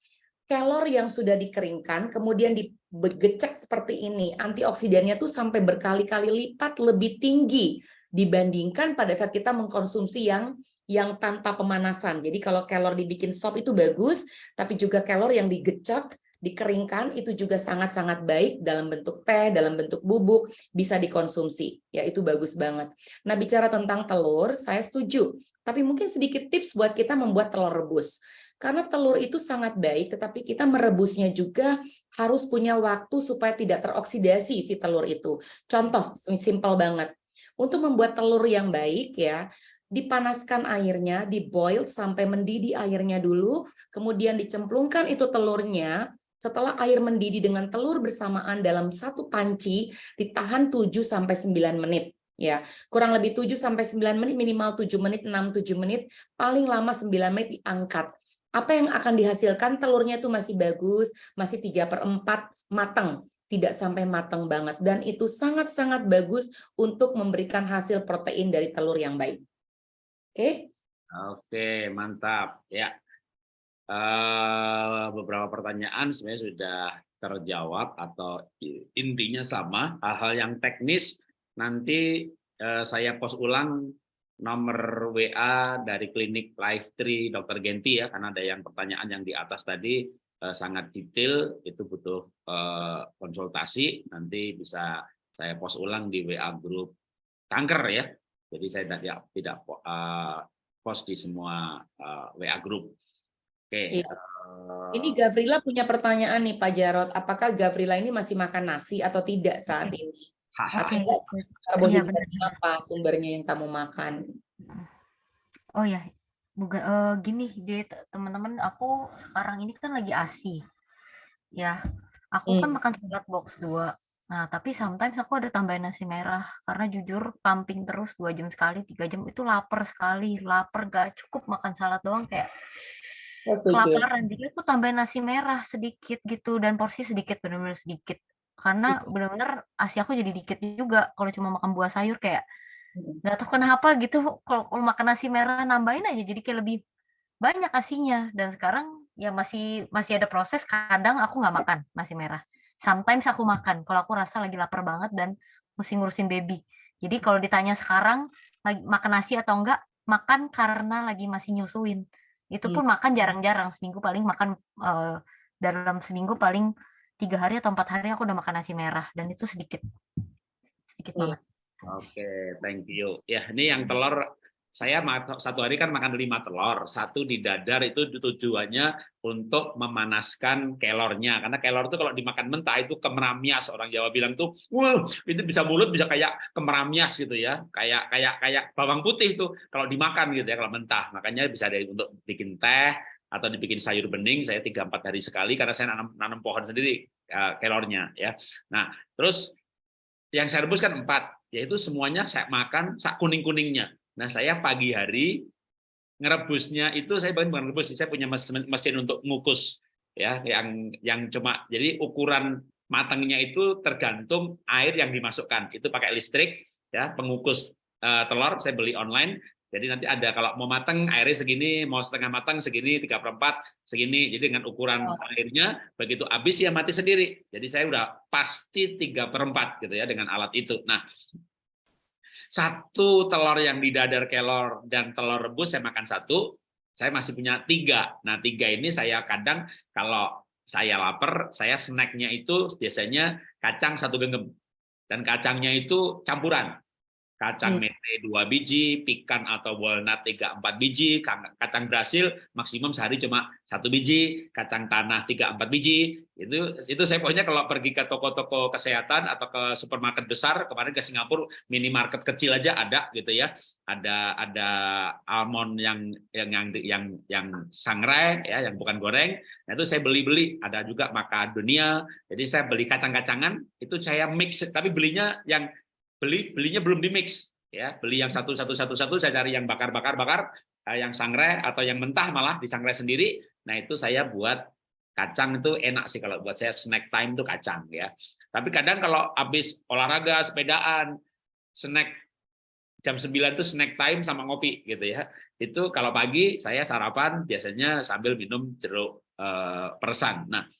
kelor yang sudah dikeringkan kemudian digecek seperti ini, antioksidannya tuh sampai berkali-kali lipat lebih tinggi dibandingkan pada saat kita mengkonsumsi yang yang tanpa pemanasan. Jadi kalau kelor dibikin sop itu bagus, tapi juga kelor yang digecek, dikeringkan itu juga sangat-sangat baik dalam bentuk teh, dalam bentuk bubuk, bisa dikonsumsi. Ya, itu bagus banget. Nah, bicara tentang telur, saya setuju. Tapi mungkin sedikit tips buat kita membuat telur rebus. Karena telur itu sangat baik, tetapi kita merebusnya juga harus punya waktu supaya tidak teroksidasi si telur itu. Contoh, simpel banget. Untuk membuat telur yang baik ya, dipanaskan airnya, diboil sampai mendidih airnya dulu, kemudian dicemplungkan itu telurnya, setelah air mendidih dengan telur bersamaan dalam satu panci, ditahan 7 sampai 9 menit ya kurang lebih 7 sampai 9 menit minimal 7 menit 6 7 menit paling lama 9 menit diangkat apa yang akan dihasilkan telurnya itu masih bagus, masih 3 per 4 matang, tidak sampai matang banget. Dan itu sangat-sangat bagus untuk memberikan hasil protein dari telur yang baik. Oke? Oke, mantap. Ya, uh, beberapa pertanyaan sebenarnya sudah terjawab atau intinya sama. Hal-hal yang teknis nanti uh, saya post ulang nomor WA dari klinik Life Tree Dr. Genti ya, karena ada yang pertanyaan yang di atas tadi eh, sangat detail, itu butuh eh, konsultasi, nanti bisa saya post ulang di WA grup kanker ya. Jadi saya tidak tidak eh, post di semua eh, WA grup. Oke. Iya. Ini Gavrila punya pertanyaan nih Pak Jarot, apakah Gavrila ini masih makan nasi atau tidak saat ini? Oke. Karbohidrat iya, apa sumbernya yang kamu makan? Oh ya, buga, uh, gini, jadi teman-teman, aku sekarang ini kan lagi ASI. Ya, aku kan hmm. makan salad box dua. Nah, tapi sometimes aku ada tambahin nasi merah karena jujur pumping terus dua jam sekali, tiga jam itu lapar sekali, lapar gak cukup makan salad doang kayak kelaparan. Jadi aku tambahin nasi merah sedikit gitu dan porsi sedikit benar-benar sedikit. Karena benar-benar ASI aku jadi dikit juga kalau cuma makan buah sayur kayak nggak tahu kenapa gitu kalau, kalau makan nasi merah nambahin aja jadi kayak lebih banyak asinya. Dan sekarang ya masih masih ada proses kadang aku nggak makan nasi merah. Sometimes aku makan kalau aku rasa lagi lapar banget dan mesti ngurusin baby. Jadi kalau ditanya sekarang lagi makan nasi atau enggak makan karena lagi masih nyusuin. Itu pun hmm. makan jarang-jarang seminggu paling makan uh, dalam seminggu paling tiga hari atau empat hari aku udah makan nasi merah dan itu sedikit sedikit banget. Oke, okay, thank you. Ya, ini yang telur saya satu hari kan makan lima telur, satu di dadar itu tujuannya untuk memanaskan kelornya, karena kelor itu kalau dimakan mentah itu kemeramias orang Jawa bilang tuh, wah itu bisa mulut bisa kayak kemeramias gitu ya, kayak kayak kayak bawang putih itu kalau dimakan gitu ya kalau mentah, makanya bisa dari untuk bikin teh atau dibikin sayur bening saya tiga empat hari sekali karena saya nanam nanam pohon sendiri kelornya ya. Nah terus yang saya rebus kan empat yaitu semuanya saya makan sak kuning kuningnya. Nah saya pagi hari ngerebusnya itu saya bukan rebus saya punya mesin, mesin untuk ngukus ya yang yang cuma jadi ukuran matangnya itu tergantung air yang dimasukkan itu pakai listrik ya pengukus uh, telur saya beli online jadi nanti ada kalau mau matang airnya segini, mau setengah matang segini, tiga perempat segini. Jadi dengan ukuran oh. airnya begitu habis ya mati sendiri. Jadi saya udah pasti tiga perempat gitu ya dengan alat itu. Nah satu telur yang di dadar kelor dan telur rebus saya makan satu, saya masih punya tiga. Nah tiga ini saya kadang kalau saya lapar, saya snacknya itu biasanya kacang satu genggam dan kacangnya itu campuran kacang Hmm. mete dua biji, pikan atau walnut tiga empat biji, kang- kacang Brasil maksimum sehari cuma satu biji, kacang tanah tiga empat biji. Itu itu saya pokoknya kalau pergi ke toko-toko kesehatan atau ke supermarket besar, kemarin ke Singapura minimarket kecil aja ada gitu ya. Ada ada almond yang yang yang yang yang sangrai ya, yang bukan goreng. Nah, itu saya beli-beli, ada juga macadamia. Jadi saya beli kacang-kacangan, itu saya mix tapi belinya yang beli belinya belum di mix ya. Beli yang satu satu satu satu saya cari yang bakar bakar bakar eh, yang sangrai atau yang mentah malah disangrai sendiri. Nah itu saya buat kacang itu enak sih kalau buat saya snack time itu kacang ya. Tapi kadang kalau habis olahraga sepedaan snack jam 9 itu snack time sama ngopi gitu ya. Itu kalau pagi saya sarapan biasanya sambil minum jeruk eh, peresan. Nah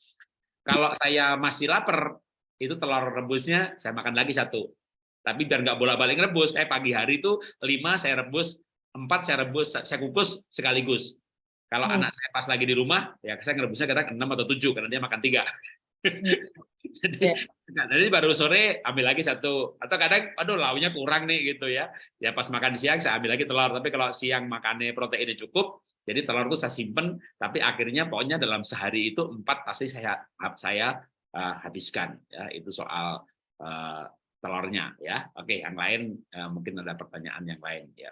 kalau saya masih lapar itu telur rebusnya saya makan lagi satu tapi biar nggak bolak-balik rebus, eh pagi hari itu lima saya rebus, empat saya rebus, saya kukus sekaligus. Kalau Hmm. anak saya pas lagi di rumah, ya saya ngerebusnya kadang enam atau tujuh karena dia makan tiga. jadi, Ya. nah, jadi baru sore ambil lagi satu. Atau kadang, aduh launya kurang nih gitu ya. Ya pas makan siang saya ambil lagi telur. Tapi kalau siang makannya proteinnya cukup, jadi telur itu saya simpen. Tapi akhirnya pokoknya dalam sehari itu empat pasti saya saya uh, habiskan. Ya itu soal uh, telurnya ya. Oke, yang lain uh, mungkin ada pertanyaan yang lain ya.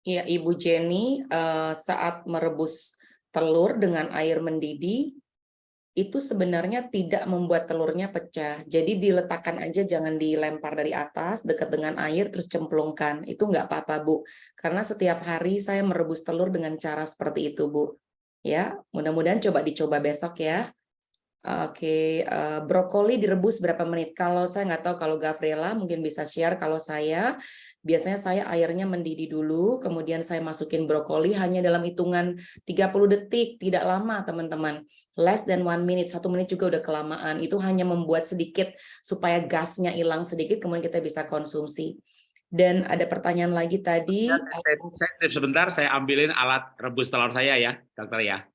Iya, Ibu Jenny, eh, saat merebus telur dengan air mendidih, itu sebenarnya tidak membuat telurnya pecah. Jadi diletakkan aja, jangan dilempar dari atas, dekat dengan air, terus cemplungkan. Itu nggak apa-apa, Bu. Karena setiap hari saya merebus telur dengan cara seperti itu, Bu. Ya, mudah-mudahan coba dicoba besok ya. Oke, eh, brokoli direbus berapa menit? Kalau saya nggak tahu kalau Gabriela mungkin bisa share. Kalau saya biasanya saya airnya mendidih dulu, kemudian saya masukin brokoli hanya dalam hitungan 30 detik, tidak lama teman-teman. Less than one minute, satu menit juga udah kelamaan. Itu hanya membuat sedikit supaya gasnya hilang sedikit, kemudian kita bisa konsumsi. Dan ada pertanyaan lagi tadi. Saya, sebentar, saya ambilin alat rebus telur saya ya, dokter ya.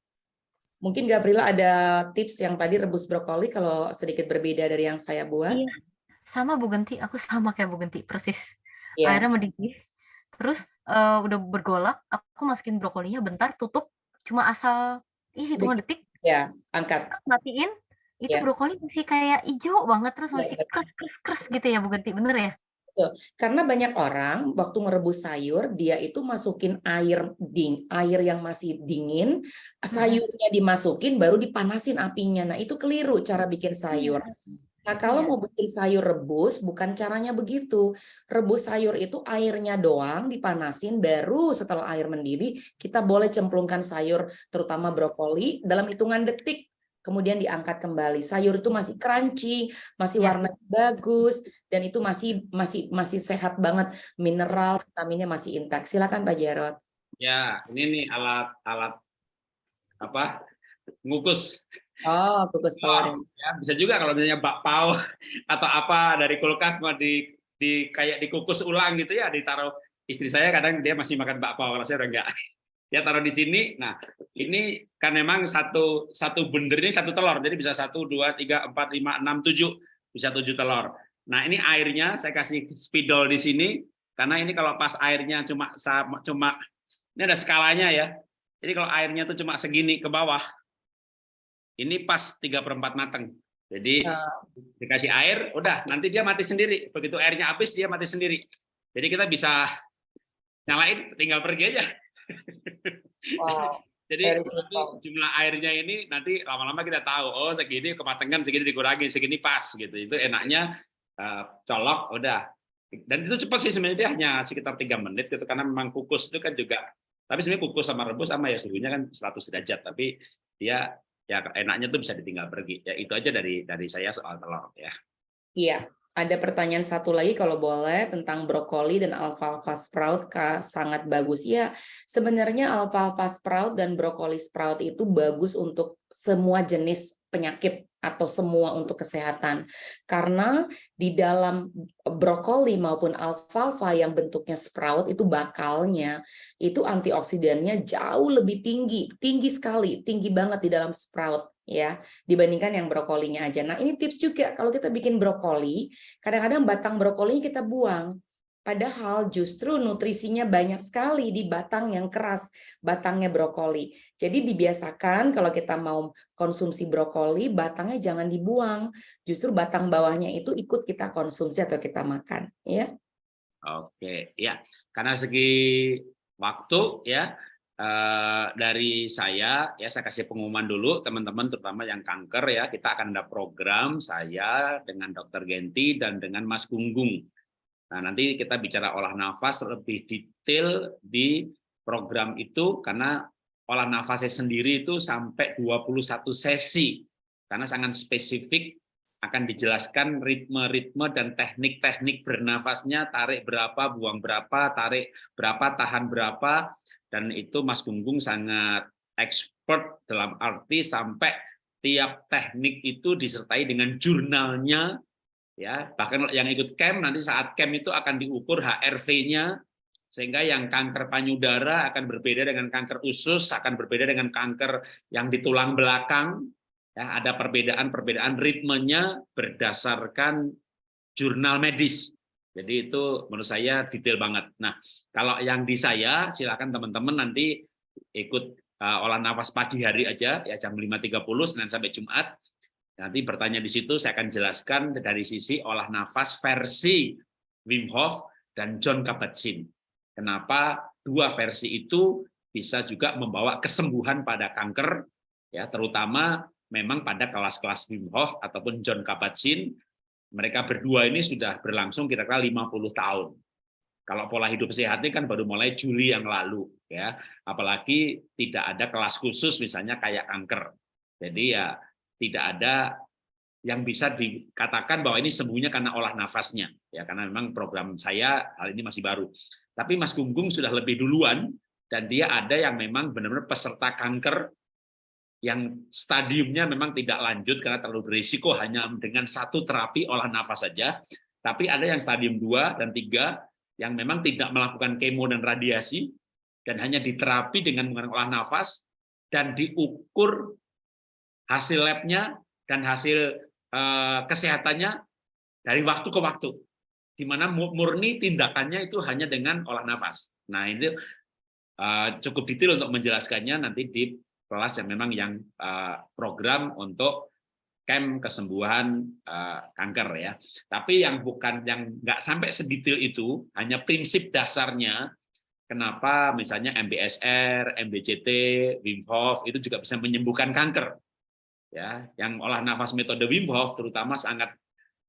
Mungkin Gavrila ada tips yang tadi rebus brokoli kalau sedikit berbeda dari yang saya buat. Iya, sama Bu Genti, aku sama kayak Bu Genti, persis. Ya, Airnya mendidih, terus eh, udah bergolak, aku masukin brokolinya bentar, tutup, cuma asal ih hitungan detik, ya, angkat. matiin, itu Ya. brokoli masih kayak hijau banget, terus Ya, masih kres kres kres gitu ya Bu Genti, bener ya? Karena banyak orang waktu merebus sayur dia itu masukin air ding, air yang masih dingin, sayurnya dimasukin baru dipanasin apinya. Nah, itu keliru cara bikin sayur. Nah, kalau Iya. mau bikin sayur rebus bukan caranya begitu. Rebus sayur itu airnya doang dipanasin baru setelah air mendidih kita boleh cemplungkan sayur terutama brokoli dalam hitungan detik kemudian diangkat kembali. Sayur itu masih crunchy, masih Ya. warna bagus dan itu masih masih masih sehat banget, mineral, vitaminnya masih intak. Silakan Pak Jarot. Ya, ini nih alat alat apa? Ngukus. Oh, kukus telur. ya, bisa juga kalau misalnya bakpao atau apa dari kulkas mau di di kayak dikukus ulang gitu ya, ditaruh istri saya kadang dia masih makan bakpao kalau saya udah enggak. Ya taruh di sini. Nah, ini kan memang satu satu bender ini satu telur. Jadi bisa satu, dua, tiga, empat, lima, enam, tujuh. Bisa tujuh telur. Nah, ini airnya saya kasih spidol di sini karena ini kalau pas airnya cuma cuma ini ada skalanya ya. Jadi kalau airnya tuh cuma segini ke bawah, ini pas 3 per 4 mateng. Jadi Ah. dikasih air, udah nanti dia mati sendiri. Begitu airnya habis dia mati sendiri. Jadi kita bisa nyalain, tinggal pergi aja. Wow. Jadi jumlah airnya ini nanti lama-lama kita tahu, oh segini kematangan, segini dikurangi, segini pas gitu. Itu enaknya eh, colok, udah. Dan itu cepat sih sebenarnya dia hanya sekitar tiga menit itu karena memang kukus itu kan juga. Tapi sebenarnya kukus sama rebus sama ya suhunya kan 100 derajat, tapi dia ya enaknya tuh bisa ditinggal pergi. Ya itu aja dari dari saya soal telur ya. Iya, ada pertanyaan satu lagi kalau boleh tentang brokoli dan alfalfa sprout sangat bagus. Ya, sebenarnya alfalfa sprout dan brokoli sprout itu bagus untuk semua jenis penyakit atau semua untuk kesehatan. Karena di dalam brokoli maupun alfalfa yang bentuknya sprout itu bakalnya itu antioksidannya jauh lebih tinggi, tinggi sekali, tinggi banget di dalam sprout ya dibandingkan yang brokolinya aja. Nah, ini tips juga kalau kita bikin brokoli, kadang-kadang batang brokolinya kita buang. Padahal justru nutrisinya banyak sekali di batang yang keras, batangnya brokoli. Jadi dibiasakan kalau kita mau konsumsi brokoli, batangnya jangan dibuang. Justru batang bawahnya itu ikut kita konsumsi atau kita makan, ya. Oke, ya. Karena segi waktu ya eh, dari saya ya saya kasih pengumuman dulu teman-teman terutama yang kanker ya kita akan ada program saya dengan Dokter Genti dan dengan Mas Gunggung Nah, nanti kita bicara olah nafas lebih detail di program itu karena olah nafasnya sendiri itu sampai 21 sesi. Karena sangat spesifik akan dijelaskan ritme-ritme dan teknik-teknik bernafasnya, tarik berapa, buang berapa, tarik berapa, tahan berapa, dan itu Mas Gunggung sangat expert dalam arti sampai tiap teknik itu disertai dengan jurnalnya ya bahkan yang ikut camp nanti saat camp itu akan diukur HRV-nya sehingga yang kanker payudara akan berbeda dengan kanker usus akan berbeda dengan kanker yang di tulang belakang. Ya ada perbedaan-perbedaan ritmenya berdasarkan jurnal medis. Jadi itu menurut saya detail banget. Nah kalau yang di saya silakan teman-teman nanti ikut uh, olah nafas pagi hari aja ya jam 5.30 Senin sampai Jumat Nanti bertanya di situ saya akan jelaskan dari sisi olah nafas versi Wim Hof dan John Kabat-Zinn. Kenapa dua versi itu bisa juga membawa kesembuhan pada kanker, ya terutama memang pada kelas-kelas Wim Hof ataupun John Kabat-Zinn. Mereka berdua ini sudah berlangsung kira-kira 50 tahun. Kalau pola hidup sehat ini kan baru mulai Juli yang lalu, ya. Apalagi tidak ada kelas khusus misalnya kayak kanker. Jadi ya tidak ada yang bisa dikatakan bahwa ini sembuhnya karena olah nafasnya. Ya karena memang program saya hal ini masih baru. Tapi Mas Gunggung sudah lebih duluan dan dia ada yang memang benar-benar peserta kanker yang stadiumnya memang tidak lanjut karena terlalu berisiko hanya dengan satu terapi olah nafas saja. Tapi ada yang stadium 2 dan 3 yang memang tidak melakukan kemo dan radiasi dan hanya diterapi dengan menggunakan olah nafas dan diukur hasil labnya dan hasil uh, kesehatannya dari waktu ke waktu, di mana murni tindakannya itu hanya dengan olah nafas. Nah ini uh, cukup detail untuk menjelaskannya nanti di kelas yang memang yang uh, program untuk camp kesembuhan uh, kanker ya. Tapi yang bukan yang nggak sampai sedetail itu, hanya prinsip dasarnya kenapa misalnya MBSR, MBCT, Wim Hof itu juga bisa menyembuhkan kanker ya yang olah nafas metode Wim Hof terutama sangat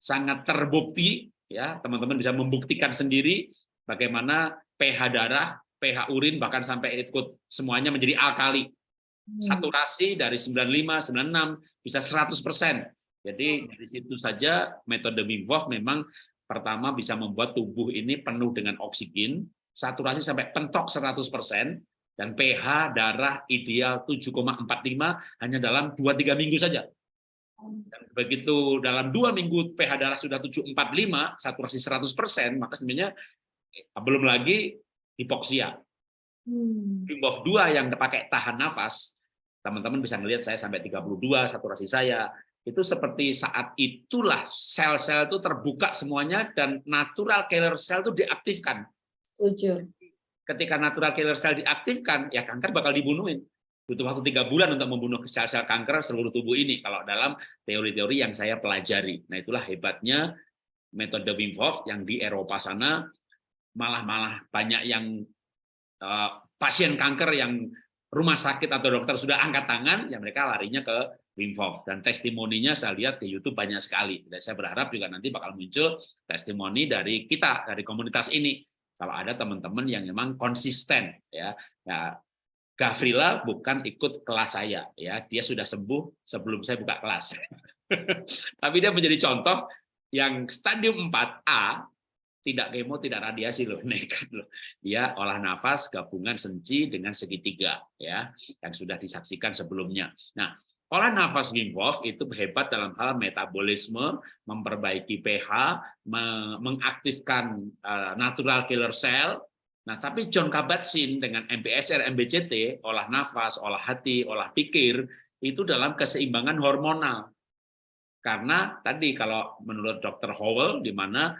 sangat terbukti ya teman-teman bisa membuktikan sendiri bagaimana pH darah, pH urin bahkan sampai ikut semuanya menjadi alkali. Hmm. Saturasi dari 95, 96 bisa 100%. Jadi dari situ saja metode Wim Hof memang pertama bisa membuat tubuh ini penuh dengan oksigen, saturasi sampai pentok 100%, dan pH darah ideal 7,45 hanya dalam 2-3 minggu saja. Dan begitu dalam dua minggu pH darah sudah 745, saturasi 100%, maka sebenarnya eh, belum lagi hipoksia. Hmm. 2 yang pakai tahan nafas, teman-teman bisa melihat saya sampai 32 saturasi saya, itu seperti saat itulah sel-sel itu terbuka semuanya dan natural killer cell itu diaktifkan. Setuju ketika natural killer cell diaktifkan, ya kanker bakal dibunuhin. Butuh waktu tiga bulan untuk membunuh sel-sel kanker seluruh tubuh ini, kalau dalam teori-teori yang saya pelajari. Nah itulah hebatnya metode Wim Hof yang di Eropa sana, malah-malah banyak yang uh, pasien kanker yang rumah sakit atau dokter sudah angkat tangan, ya mereka larinya ke Wim Hof. Dan testimoninya saya lihat di YouTube banyak sekali. Dan saya berharap juga nanti bakal muncul testimoni dari kita, dari komunitas ini kalau ada teman-teman yang memang konsisten ya. Ya Gavrila bukan ikut kelas saya ya. Dia sudah sembuh sebelum saya buka kelas. Tapi dia menjadi contoh yang stadium 4A tidak kemo tidak radiasi loh nekat loh. Dia olah nafas gabungan senci dengan segitiga ya yang sudah disaksikan sebelumnya. Nah Olah nafas Wim Hof itu hebat dalam hal metabolisme, memperbaiki pH, mengaktifkan eh, natural killer cell. Nah, tapi John Kabat-Zinn dengan MBSR, MBCT, olah nafas, olah hati, olah pikir, itu dalam keseimbangan hormonal. Karena tadi kalau menurut Dr. Howell, di mana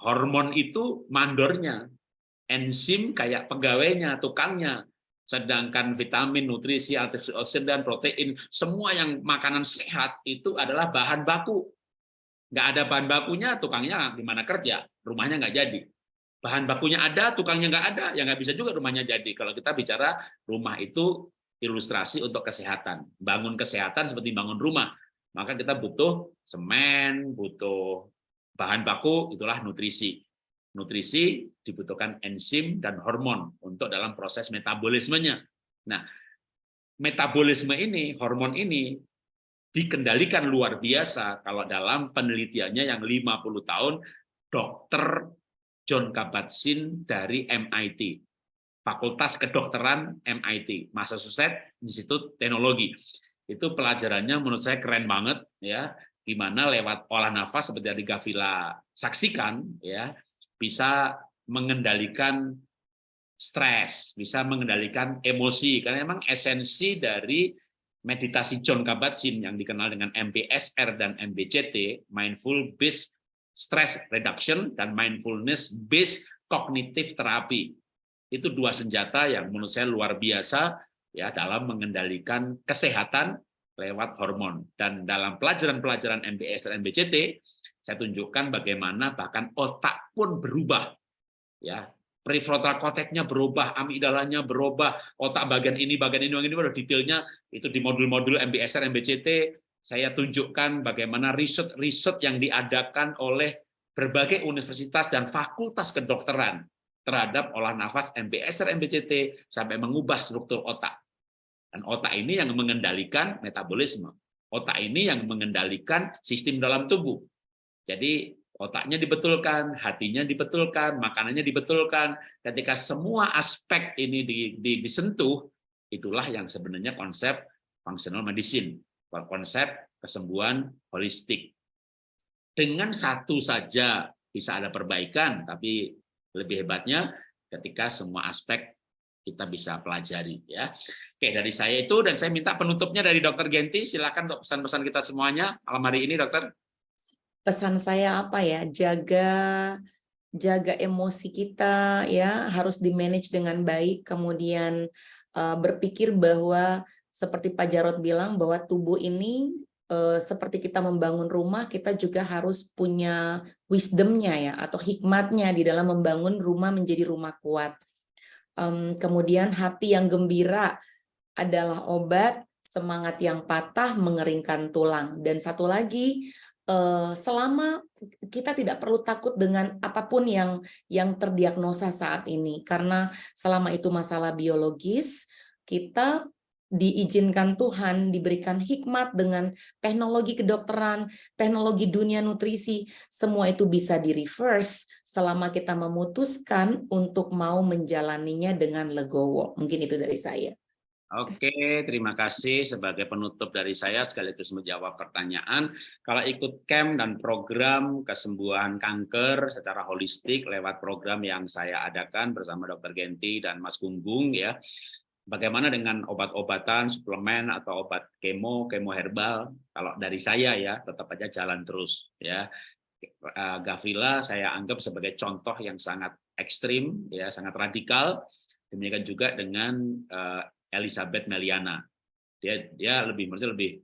hormon itu mandornya, enzim kayak pegawainya, tukangnya. Sedangkan vitamin, nutrisi, antioksidan, protein, semua yang makanan sehat itu adalah bahan baku. Nggak ada bahan bakunya, tukangnya di mana kerja, rumahnya nggak jadi. Bahan bakunya ada, tukangnya nggak ada, ya nggak bisa juga rumahnya jadi. Kalau kita bicara rumah itu ilustrasi untuk kesehatan. Bangun kesehatan seperti bangun rumah. Maka kita butuh semen, butuh bahan baku, itulah nutrisi. Nutrisi dibutuhkan enzim dan hormon untuk dalam proses metabolismenya. Nah, metabolisme ini, hormon ini dikendalikan luar biasa kalau dalam penelitiannya yang 50 tahun dokter John Kabat-Zinn dari MIT, Fakultas Kedokteran MIT, Massachusetts Institute Teknologi. Itu pelajarannya menurut saya keren banget ya, di mana lewat olah nafas seperti yang Gavila saksikan ya, bisa mengendalikan stres, bisa mengendalikan emosi karena memang esensi dari meditasi John Kabat-Zinn yang dikenal dengan MBSR dan MBCT, Mindful Based Stress Reduction dan Mindfulness Based Cognitive Therapy. Itu dua senjata yang menurut saya luar biasa ya dalam mengendalikan kesehatan lewat hormon. Dan dalam pelajaran-pelajaran MBS dan MBCT, saya tunjukkan bagaimana bahkan otak pun berubah. Ya, prefrontal cortex-nya berubah, amigdalanya berubah, otak bagian ini, bagian ini, bagian ini, detailnya itu di modul-modul MBSR, MBCT, saya tunjukkan bagaimana riset-riset yang diadakan oleh berbagai universitas dan fakultas kedokteran terhadap olah nafas MBSR, MBCT sampai mengubah struktur otak. Dan otak ini yang mengendalikan metabolisme. Otak ini yang mengendalikan sistem dalam tubuh. Jadi otaknya dibetulkan, hatinya dibetulkan, makanannya dibetulkan. Ketika semua aspek ini disentuh, itulah yang sebenarnya konsep functional medicine, konsep kesembuhan holistik. Dengan satu saja bisa ada perbaikan, tapi lebih hebatnya ketika semua aspek kita bisa pelajari ya. Oke, dari saya itu dan saya minta penutupnya dari Dokter Genti, silakan untuk pesan-pesan kita semuanya malam hari ini, Dokter pesan saya apa ya? Jaga jaga emosi kita ya harus di manage dengan baik. Kemudian uh, berpikir bahwa seperti Pak Jarot bilang bahwa tubuh ini uh, seperti kita membangun rumah kita juga harus punya wisdomnya ya atau hikmatnya di dalam membangun rumah menjadi rumah kuat. Um, kemudian hati yang gembira adalah obat semangat yang patah mengeringkan tulang. Dan satu lagi selama kita tidak perlu takut dengan apa pun yang yang terdiagnosa saat ini karena selama itu masalah biologis kita diizinkan Tuhan diberikan hikmat dengan teknologi kedokteran, teknologi dunia nutrisi, semua itu bisa di reverse selama kita memutuskan untuk mau menjalaninya dengan legowo. Mungkin itu dari saya. Oke, terima kasih sebagai penutup dari saya sekaligus menjawab pertanyaan. Kalau ikut camp dan program kesembuhan kanker secara holistik lewat program yang saya adakan bersama Dr. Genti dan Mas Gunggung ya. Bagaimana dengan obat-obatan, suplemen atau obat kemo, kemo herbal? Kalau dari saya ya tetap aja jalan terus ya. Eh, Gavila saya anggap sebagai contoh yang sangat ekstrim ya, sangat radikal. Demikian juga dengan uh, Elizabeth Meliana. Dia dia lebih maksudnya lebih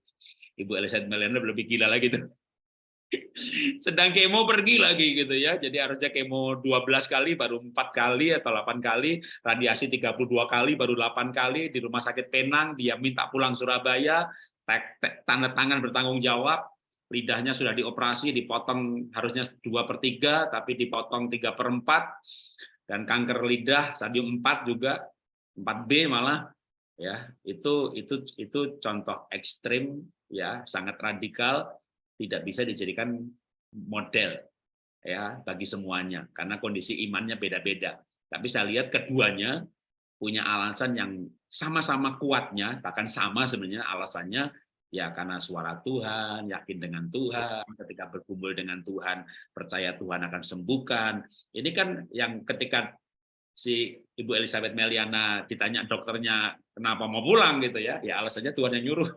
Ibu Elizabeth Meliana lebih gila lagi tuh. Sedang kemo pergi lagi gitu ya. Jadi harusnya kemo 12 kali baru 4 kali atau 8 kali, radiasi 32 kali baru 8 kali di rumah sakit Penang, dia minta pulang Surabaya, tanda tangan bertanggung jawab, lidahnya sudah dioperasi, dipotong harusnya 2 per 3, tapi dipotong 3 per 4, dan kanker lidah stadium 4 juga, 4B malah, ya itu itu itu contoh ekstrim ya sangat radikal tidak bisa dijadikan model ya bagi semuanya karena kondisi imannya beda-beda. Tapi saya lihat keduanya punya alasan yang sama-sama kuatnya bahkan sama sebenarnya alasannya ya karena suara Tuhan yakin dengan Tuhan ketika berkumpul dengan Tuhan percaya Tuhan akan sembuhkan. Ini kan yang ketika si Ibu Elizabeth Meliana ditanya dokternya kenapa mau pulang gitu ya, ya alasannya Tuhan yang nyuruh.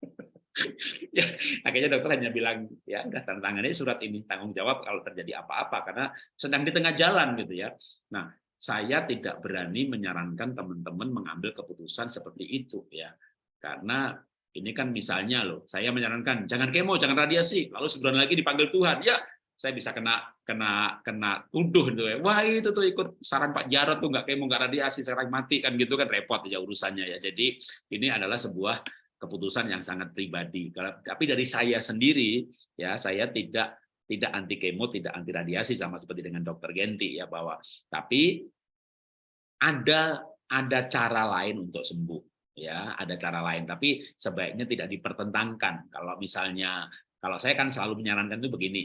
ya, akhirnya dokter hanya bilang, ya udah tanda tangannya surat ini tanggung jawab kalau terjadi apa-apa karena sedang di tengah jalan gitu ya. Nah, saya tidak berani menyarankan teman-teman mengambil keputusan seperti itu ya. Karena ini kan misalnya loh, saya menyarankan jangan kemo, jangan radiasi, lalu sebulan lagi dipanggil Tuhan, ya saya bisa kena kena kena tuduh gitu ya. Wah itu tuh ikut saran Pak Jarod tuh nggak kemo nggak radiasi sekarang mati kan gitu kan repot ya urusannya ya. Jadi ini adalah sebuah keputusan yang sangat pribadi. Tapi dari saya sendiri ya saya tidak tidak anti kemo, tidak anti radiasi sama seperti dengan dokter Genti ya bahwa tapi ada ada cara lain untuk sembuh ya ada cara lain tapi sebaiknya tidak dipertentangkan kalau misalnya kalau saya kan selalu menyarankan itu begini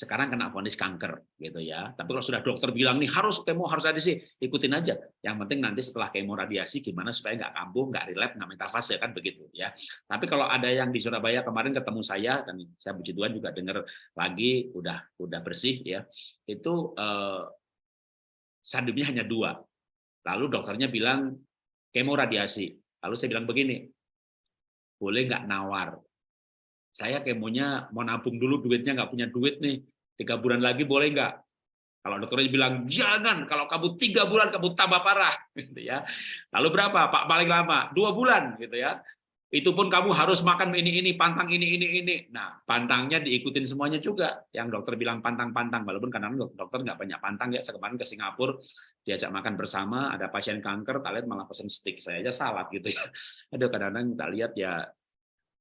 sekarang kena vonis kanker gitu ya. Tapi kalau sudah dokter bilang nih harus kemo harus radiasi, ikutin aja. Yang penting nanti setelah kemo radiasi gimana supaya nggak kambuh, nggak relap, nggak metafase kan begitu ya. Tapi kalau ada yang di Surabaya kemarin ketemu saya dan saya puji Tuhan juga dengar lagi udah udah bersih ya. Itu eh, hanya dua. Lalu dokternya bilang kemo radiasi. Lalu saya bilang begini, boleh nggak nawar saya kemonya mau nabung dulu duitnya nggak punya duit nih. Tiga bulan lagi boleh nggak? Kalau dokternya bilang jangan kalau kamu tiga bulan kamu tambah parah. Gitu ya. Lalu berapa? Pak paling lama? Dua bulan gitu ya. Itu pun kamu harus makan ini ini pantang ini ini ini. Nah pantangnya diikutin semuanya juga. Yang dokter bilang pantang pantang walaupun kadang dokter nggak banyak pantang ya. Saya kemarin ke Singapura diajak makan bersama ada pasien kanker tak lihat malah pesen steak. Saya aja salad gitu ya. Ada kadang-kadang tak lihat ya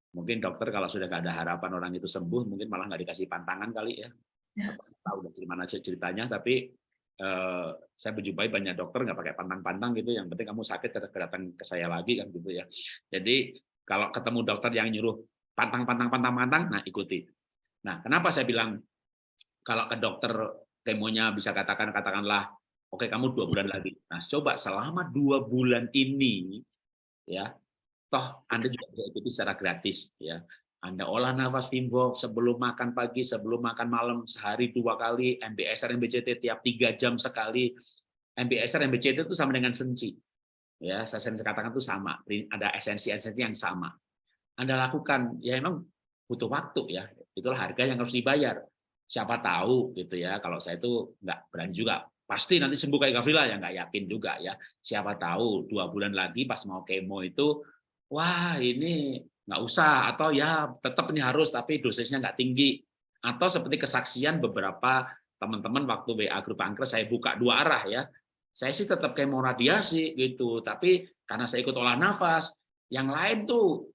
Mungkin dokter kalau sudah nggak ada harapan orang itu sembuh, mungkin malah nggak dikasih pantangan kali ya. Tahu dari mana ceritanya, tapi eh, saya berjumpai banyak dokter nggak pakai pantang-pantang gitu. Yang penting kamu sakit datang ke saya lagi kan gitu ya. Jadi kalau ketemu dokter yang nyuruh pantang-pantang-pantang-pantang, nah ikuti. Nah, kenapa saya bilang kalau ke dokter kemonya bisa katakan katakanlah oke kamu dua bulan lagi. Nah, coba selama dua bulan ini ya toh Anda juga bisa ikuti secara gratis ya. Anda olah nafas Wim sebelum makan pagi, sebelum makan malam, sehari dua kali, MBSR, MBCT tiap tiga jam sekali. MBSR, MBCT itu sama dengan senci. Ya, saya sering katakan itu sama, ada esensi-esensi yang sama. Anda lakukan, ya emang butuh waktu ya, itulah harga yang harus dibayar. Siapa tahu gitu ya, kalau saya itu nggak berani juga. Pasti nanti sembuh kayak Gavrila ya nggak yakin juga ya. Siapa tahu dua bulan lagi pas mau kemo itu wah ini nggak usah atau ya tetap ini harus tapi dosisnya nggak tinggi. Atau seperti kesaksian beberapa teman-teman waktu WA grup angker saya buka dua arah ya. Saya sih tetap kemo radiasi gitu tapi karena saya ikut olah nafas yang lain tuh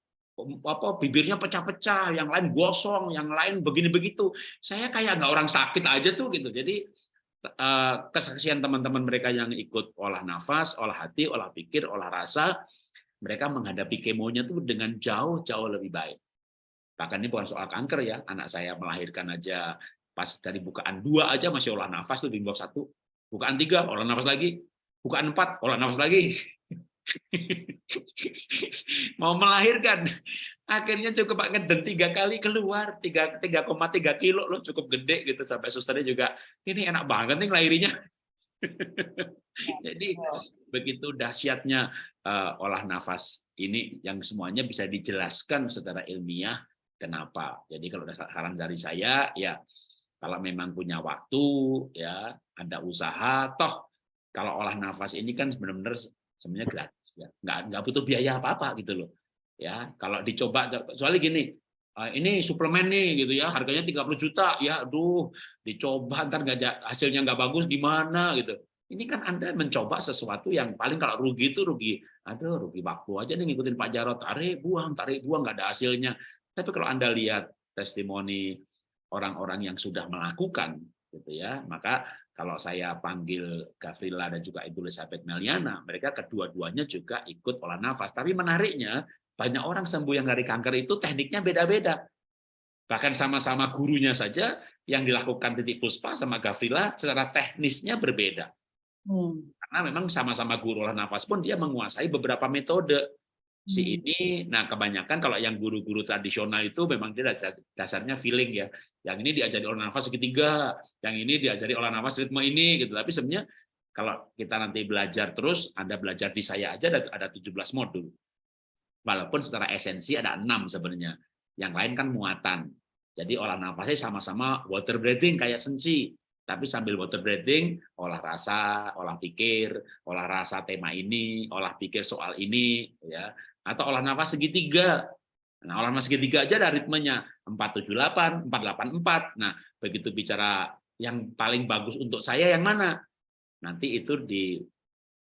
apa bibirnya pecah-pecah yang lain gosong yang lain begini begitu saya kayak nggak orang sakit aja tuh gitu. Jadi eh, kesaksian teman-teman mereka yang ikut olah nafas olah hati olah pikir olah rasa mereka menghadapi kemonya itu dengan jauh-jauh lebih baik. Bahkan ini bukan soal kanker ya, anak saya melahirkan aja pas dari bukaan dua aja masih olah nafas tuh bawah satu, bukaan tiga olah nafas lagi, bukaan empat olah nafas lagi. mau melahirkan. Akhirnya cukup ngeden tiga kali keluar tiga tiga koma tiga kilo lo cukup gede gitu. Sampai susternya juga ini enak banget nih lahirnya jadi begitu dahsyatnya uh, olah nafas ini yang semuanya bisa dijelaskan secara ilmiah kenapa. Jadi kalau saran dari saya ya kalau memang punya waktu ya ada usaha toh kalau olah nafas ini kan benar-benar sebenarnya gratis ya. Nggak nggak butuh biaya apa-apa gitu loh ya. Kalau dicoba soalnya gini eh, ini suplemen nih gitu ya harganya 30 juta ya aduh dicoba ntar nggak hasilnya nggak bagus gimana gitu ini kan Anda mencoba sesuatu yang paling kalau rugi itu rugi, aduh rugi waktu aja nih ngikutin Pak Jarot, tarik buang, tarik buang, nggak ada hasilnya. Tapi kalau Anda lihat testimoni orang-orang yang sudah melakukan, gitu ya, maka kalau saya panggil Gavrila dan juga Ibu Elizabeth Meliana, mereka kedua-duanya juga ikut olah nafas. Tapi menariknya, banyak orang sembuh yang dari kanker itu tekniknya beda-beda. Bahkan sama-sama gurunya saja yang dilakukan titik puspa sama Gavrila secara teknisnya berbeda. Hmm. Karena memang sama-sama guru olah nafas pun dia menguasai beberapa metode. Si hmm. ini, nah kebanyakan kalau yang guru-guru tradisional itu memang dia dasarnya feeling ya. Yang ini diajari olah nafas segitiga, yang ini diajari olah nafas ritme ini gitu. Tapi sebenarnya kalau kita nanti belajar terus, Anda belajar di saya aja ada, ada 17 modul. Walaupun secara esensi ada enam sebenarnya. yang lain kan muatan. Jadi olah nafasnya sama-sama water breathing kayak senci, tapi sambil water breathing, olah rasa, olah pikir, olah rasa tema ini, olah pikir soal ini, ya, atau olah nafas segitiga. Nah, olah nafas segitiga aja ada ritmenya 478, 484. Nah, begitu bicara yang paling bagus untuk saya yang mana? Nanti itu di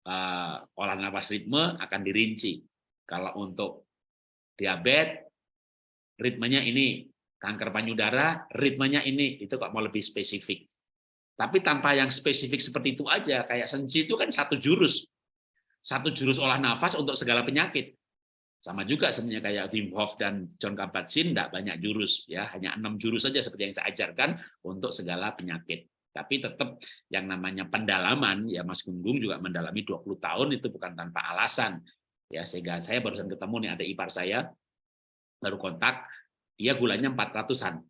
uh, olah nafas ritme akan dirinci. Kalau untuk diabetes, ritmenya ini, kanker payudara, ritmenya ini, itu kok mau lebih spesifik. Tapi tanpa yang spesifik seperti itu aja, kayak senji itu kan satu jurus. Satu jurus olah nafas untuk segala penyakit. Sama juga sebenarnya kayak Wim Hof dan John Kabat-Zinn, tidak banyak jurus. ya Hanya enam jurus saja seperti yang saya ajarkan untuk segala penyakit. Tapi tetap yang namanya pendalaman, ya Mas Gunggung juga mendalami 20 tahun itu bukan tanpa alasan. ya Sehingga saya barusan ketemu nih ada ipar saya, baru kontak, dia gulanya 400-an.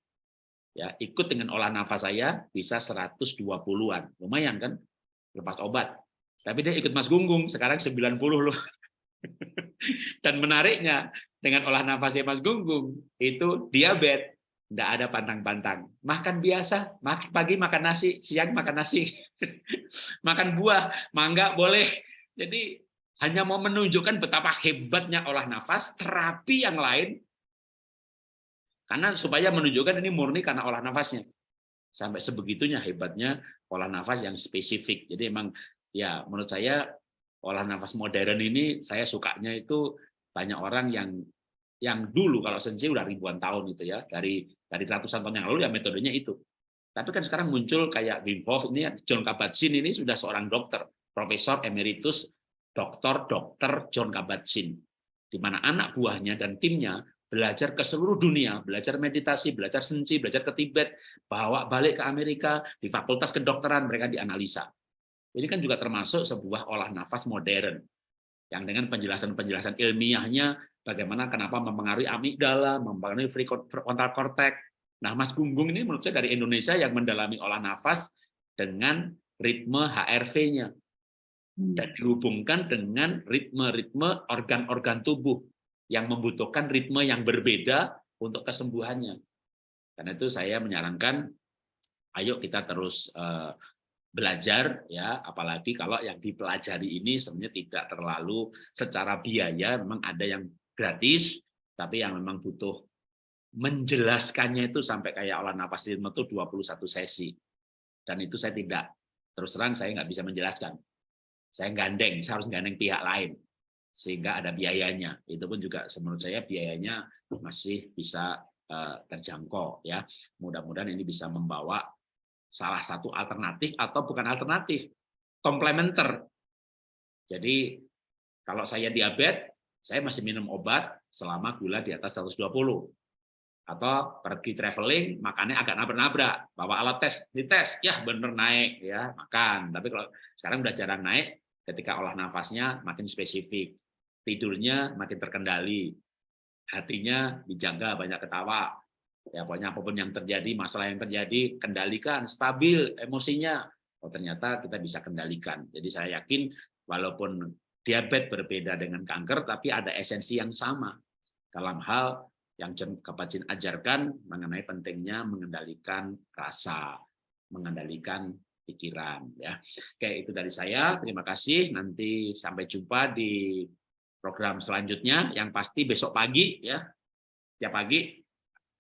Ya, ikut dengan olah nafas saya bisa 120-an. Lumayan kan? Lepas obat. Tapi dia ikut Mas Gunggung, sekarang 90 loh. Dan menariknya, dengan olah nafasnya Mas Gunggung, itu diabetes. Tidak ada pantang-pantang. Makan biasa, pagi makan nasi, siang makan nasi. makan buah, mangga boleh. Jadi hanya mau menunjukkan betapa hebatnya olah nafas, terapi yang lain karena supaya menunjukkan ini murni karena olah nafasnya. Sampai sebegitunya hebatnya olah nafas yang spesifik. Jadi emang ya menurut saya olah nafas modern ini saya sukanya itu banyak orang yang yang dulu kalau sensi udah ribuan tahun itu ya dari dari ratusan tahun yang lalu ya metodenya itu. Tapi kan sekarang muncul kayak Wim Hof ini John Kabat-Zinn ini sudah seorang dokter, profesor emeritus dokter dokter John Kabat-Zinn di mana anak buahnya dan timnya belajar ke seluruh dunia, belajar meditasi, belajar senci, belajar ke Tibet, bawa balik ke Amerika, di fakultas kedokteran mereka dianalisa. Ini kan juga termasuk sebuah olah nafas modern, yang dengan penjelasan-penjelasan ilmiahnya, bagaimana kenapa mempengaruhi amigdala, mempengaruhi frontal cortex. Nah, Mas Gunggung ini menurut saya dari Indonesia yang mendalami olah nafas dengan ritme HRV-nya, hmm. dan dihubungkan dengan ritme-ritme organ-organ tubuh yang membutuhkan ritme yang berbeda untuk kesembuhannya. Karena itu saya menyarankan, ayo kita terus uh, belajar ya, apalagi kalau yang dipelajari ini sebenarnya tidak terlalu secara biaya, memang ada yang gratis, tapi yang memang butuh menjelaskannya itu sampai kayak olah nafas ritme itu 21 sesi. Dan itu saya tidak, terus terang saya nggak bisa menjelaskan. Saya gandeng, saya harus gandeng pihak lain sehingga ada biayanya. Itu pun juga menurut saya biayanya masih bisa uh, terjangkau ya. Mudah-mudahan ini bisa membawa salah satu alternatif atau bukan alternatif, komplementer. Jadi kalau saya diabetes, saya masih minum obat selama gula di atas 120 atau pergi traveling makannya agak nabrak-nabrak bawa alat tes dites ya bener naik ya makan tapi kalau sekarang udah jarang naik ketika olah nafasnya makin spesifik tidurnya makin terkendali, hatinya dijaga, banyak ketawa. Ya, pokoknya apa pun yang terjadi, masalah yang terjadi, kendalikan, stabil emosinya. Oh, ternyata kita bisa kendalikan. Jadi saya yakin walaupun diabetes berbeda dengan kanker, tapi ada esensi yang sama dalam hal yang Kapacin ajarkan mengenai pentingnya mengendalikan rasa, mengendalikan pikiran. Ya, oke itu dari saya. Terima kasih. Nanti sampai jumpa di program selanjutnya. Yang pasti besok pagi ya. Tiap pagi.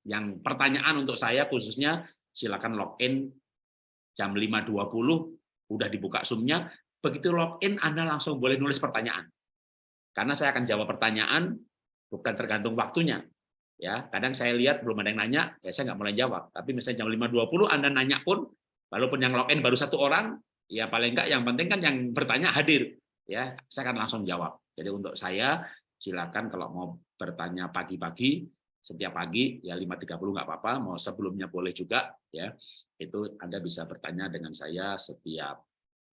Yang pertanyaan untuk saya khususnya silakan login jam 5.20 udah dibuka zoomnya. Begitu login Anda langsung boleh nulis pertanyaan. Karena saya akan jawab pertanyaan bukan tergantung waktunya ya. Kadang saya lihat belum ada yang nanya ya saya nggak mulai jawab. Tapi misalnya jam 5.20 Anda nanya pun walaupun yang login baru satu orang ya paling enggak yang penting kan yang bertanya hadir ya saya akan langsung jawab jadi untuk saya silakan kalau mau bertanya pagi-pagi setiap pagi ya 5.30 nggak apa-apa, mau sebelumnya boleh juga ya. Itu Anda bisa bertanya dengan saya setiap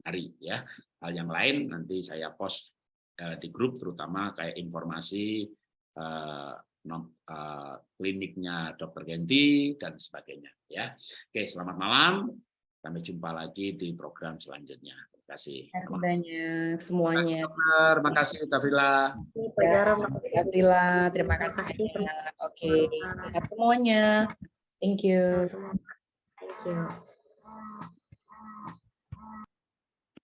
hari ya. Hal yang lain nanti saya post eh, di grup terutama kayak informasi eh, eh, kliniknya Dokter Genti dan sebagainya ya. Oke, selamat malam. Sampai jumpa lagi di program selanjutnya. Terima kasih. Terima kasih banyak semuanya. Tafila. Makasih. Gabriela, terima kasih kasih. banyak. Oke, sehat semuanya. Thank you. Thank you.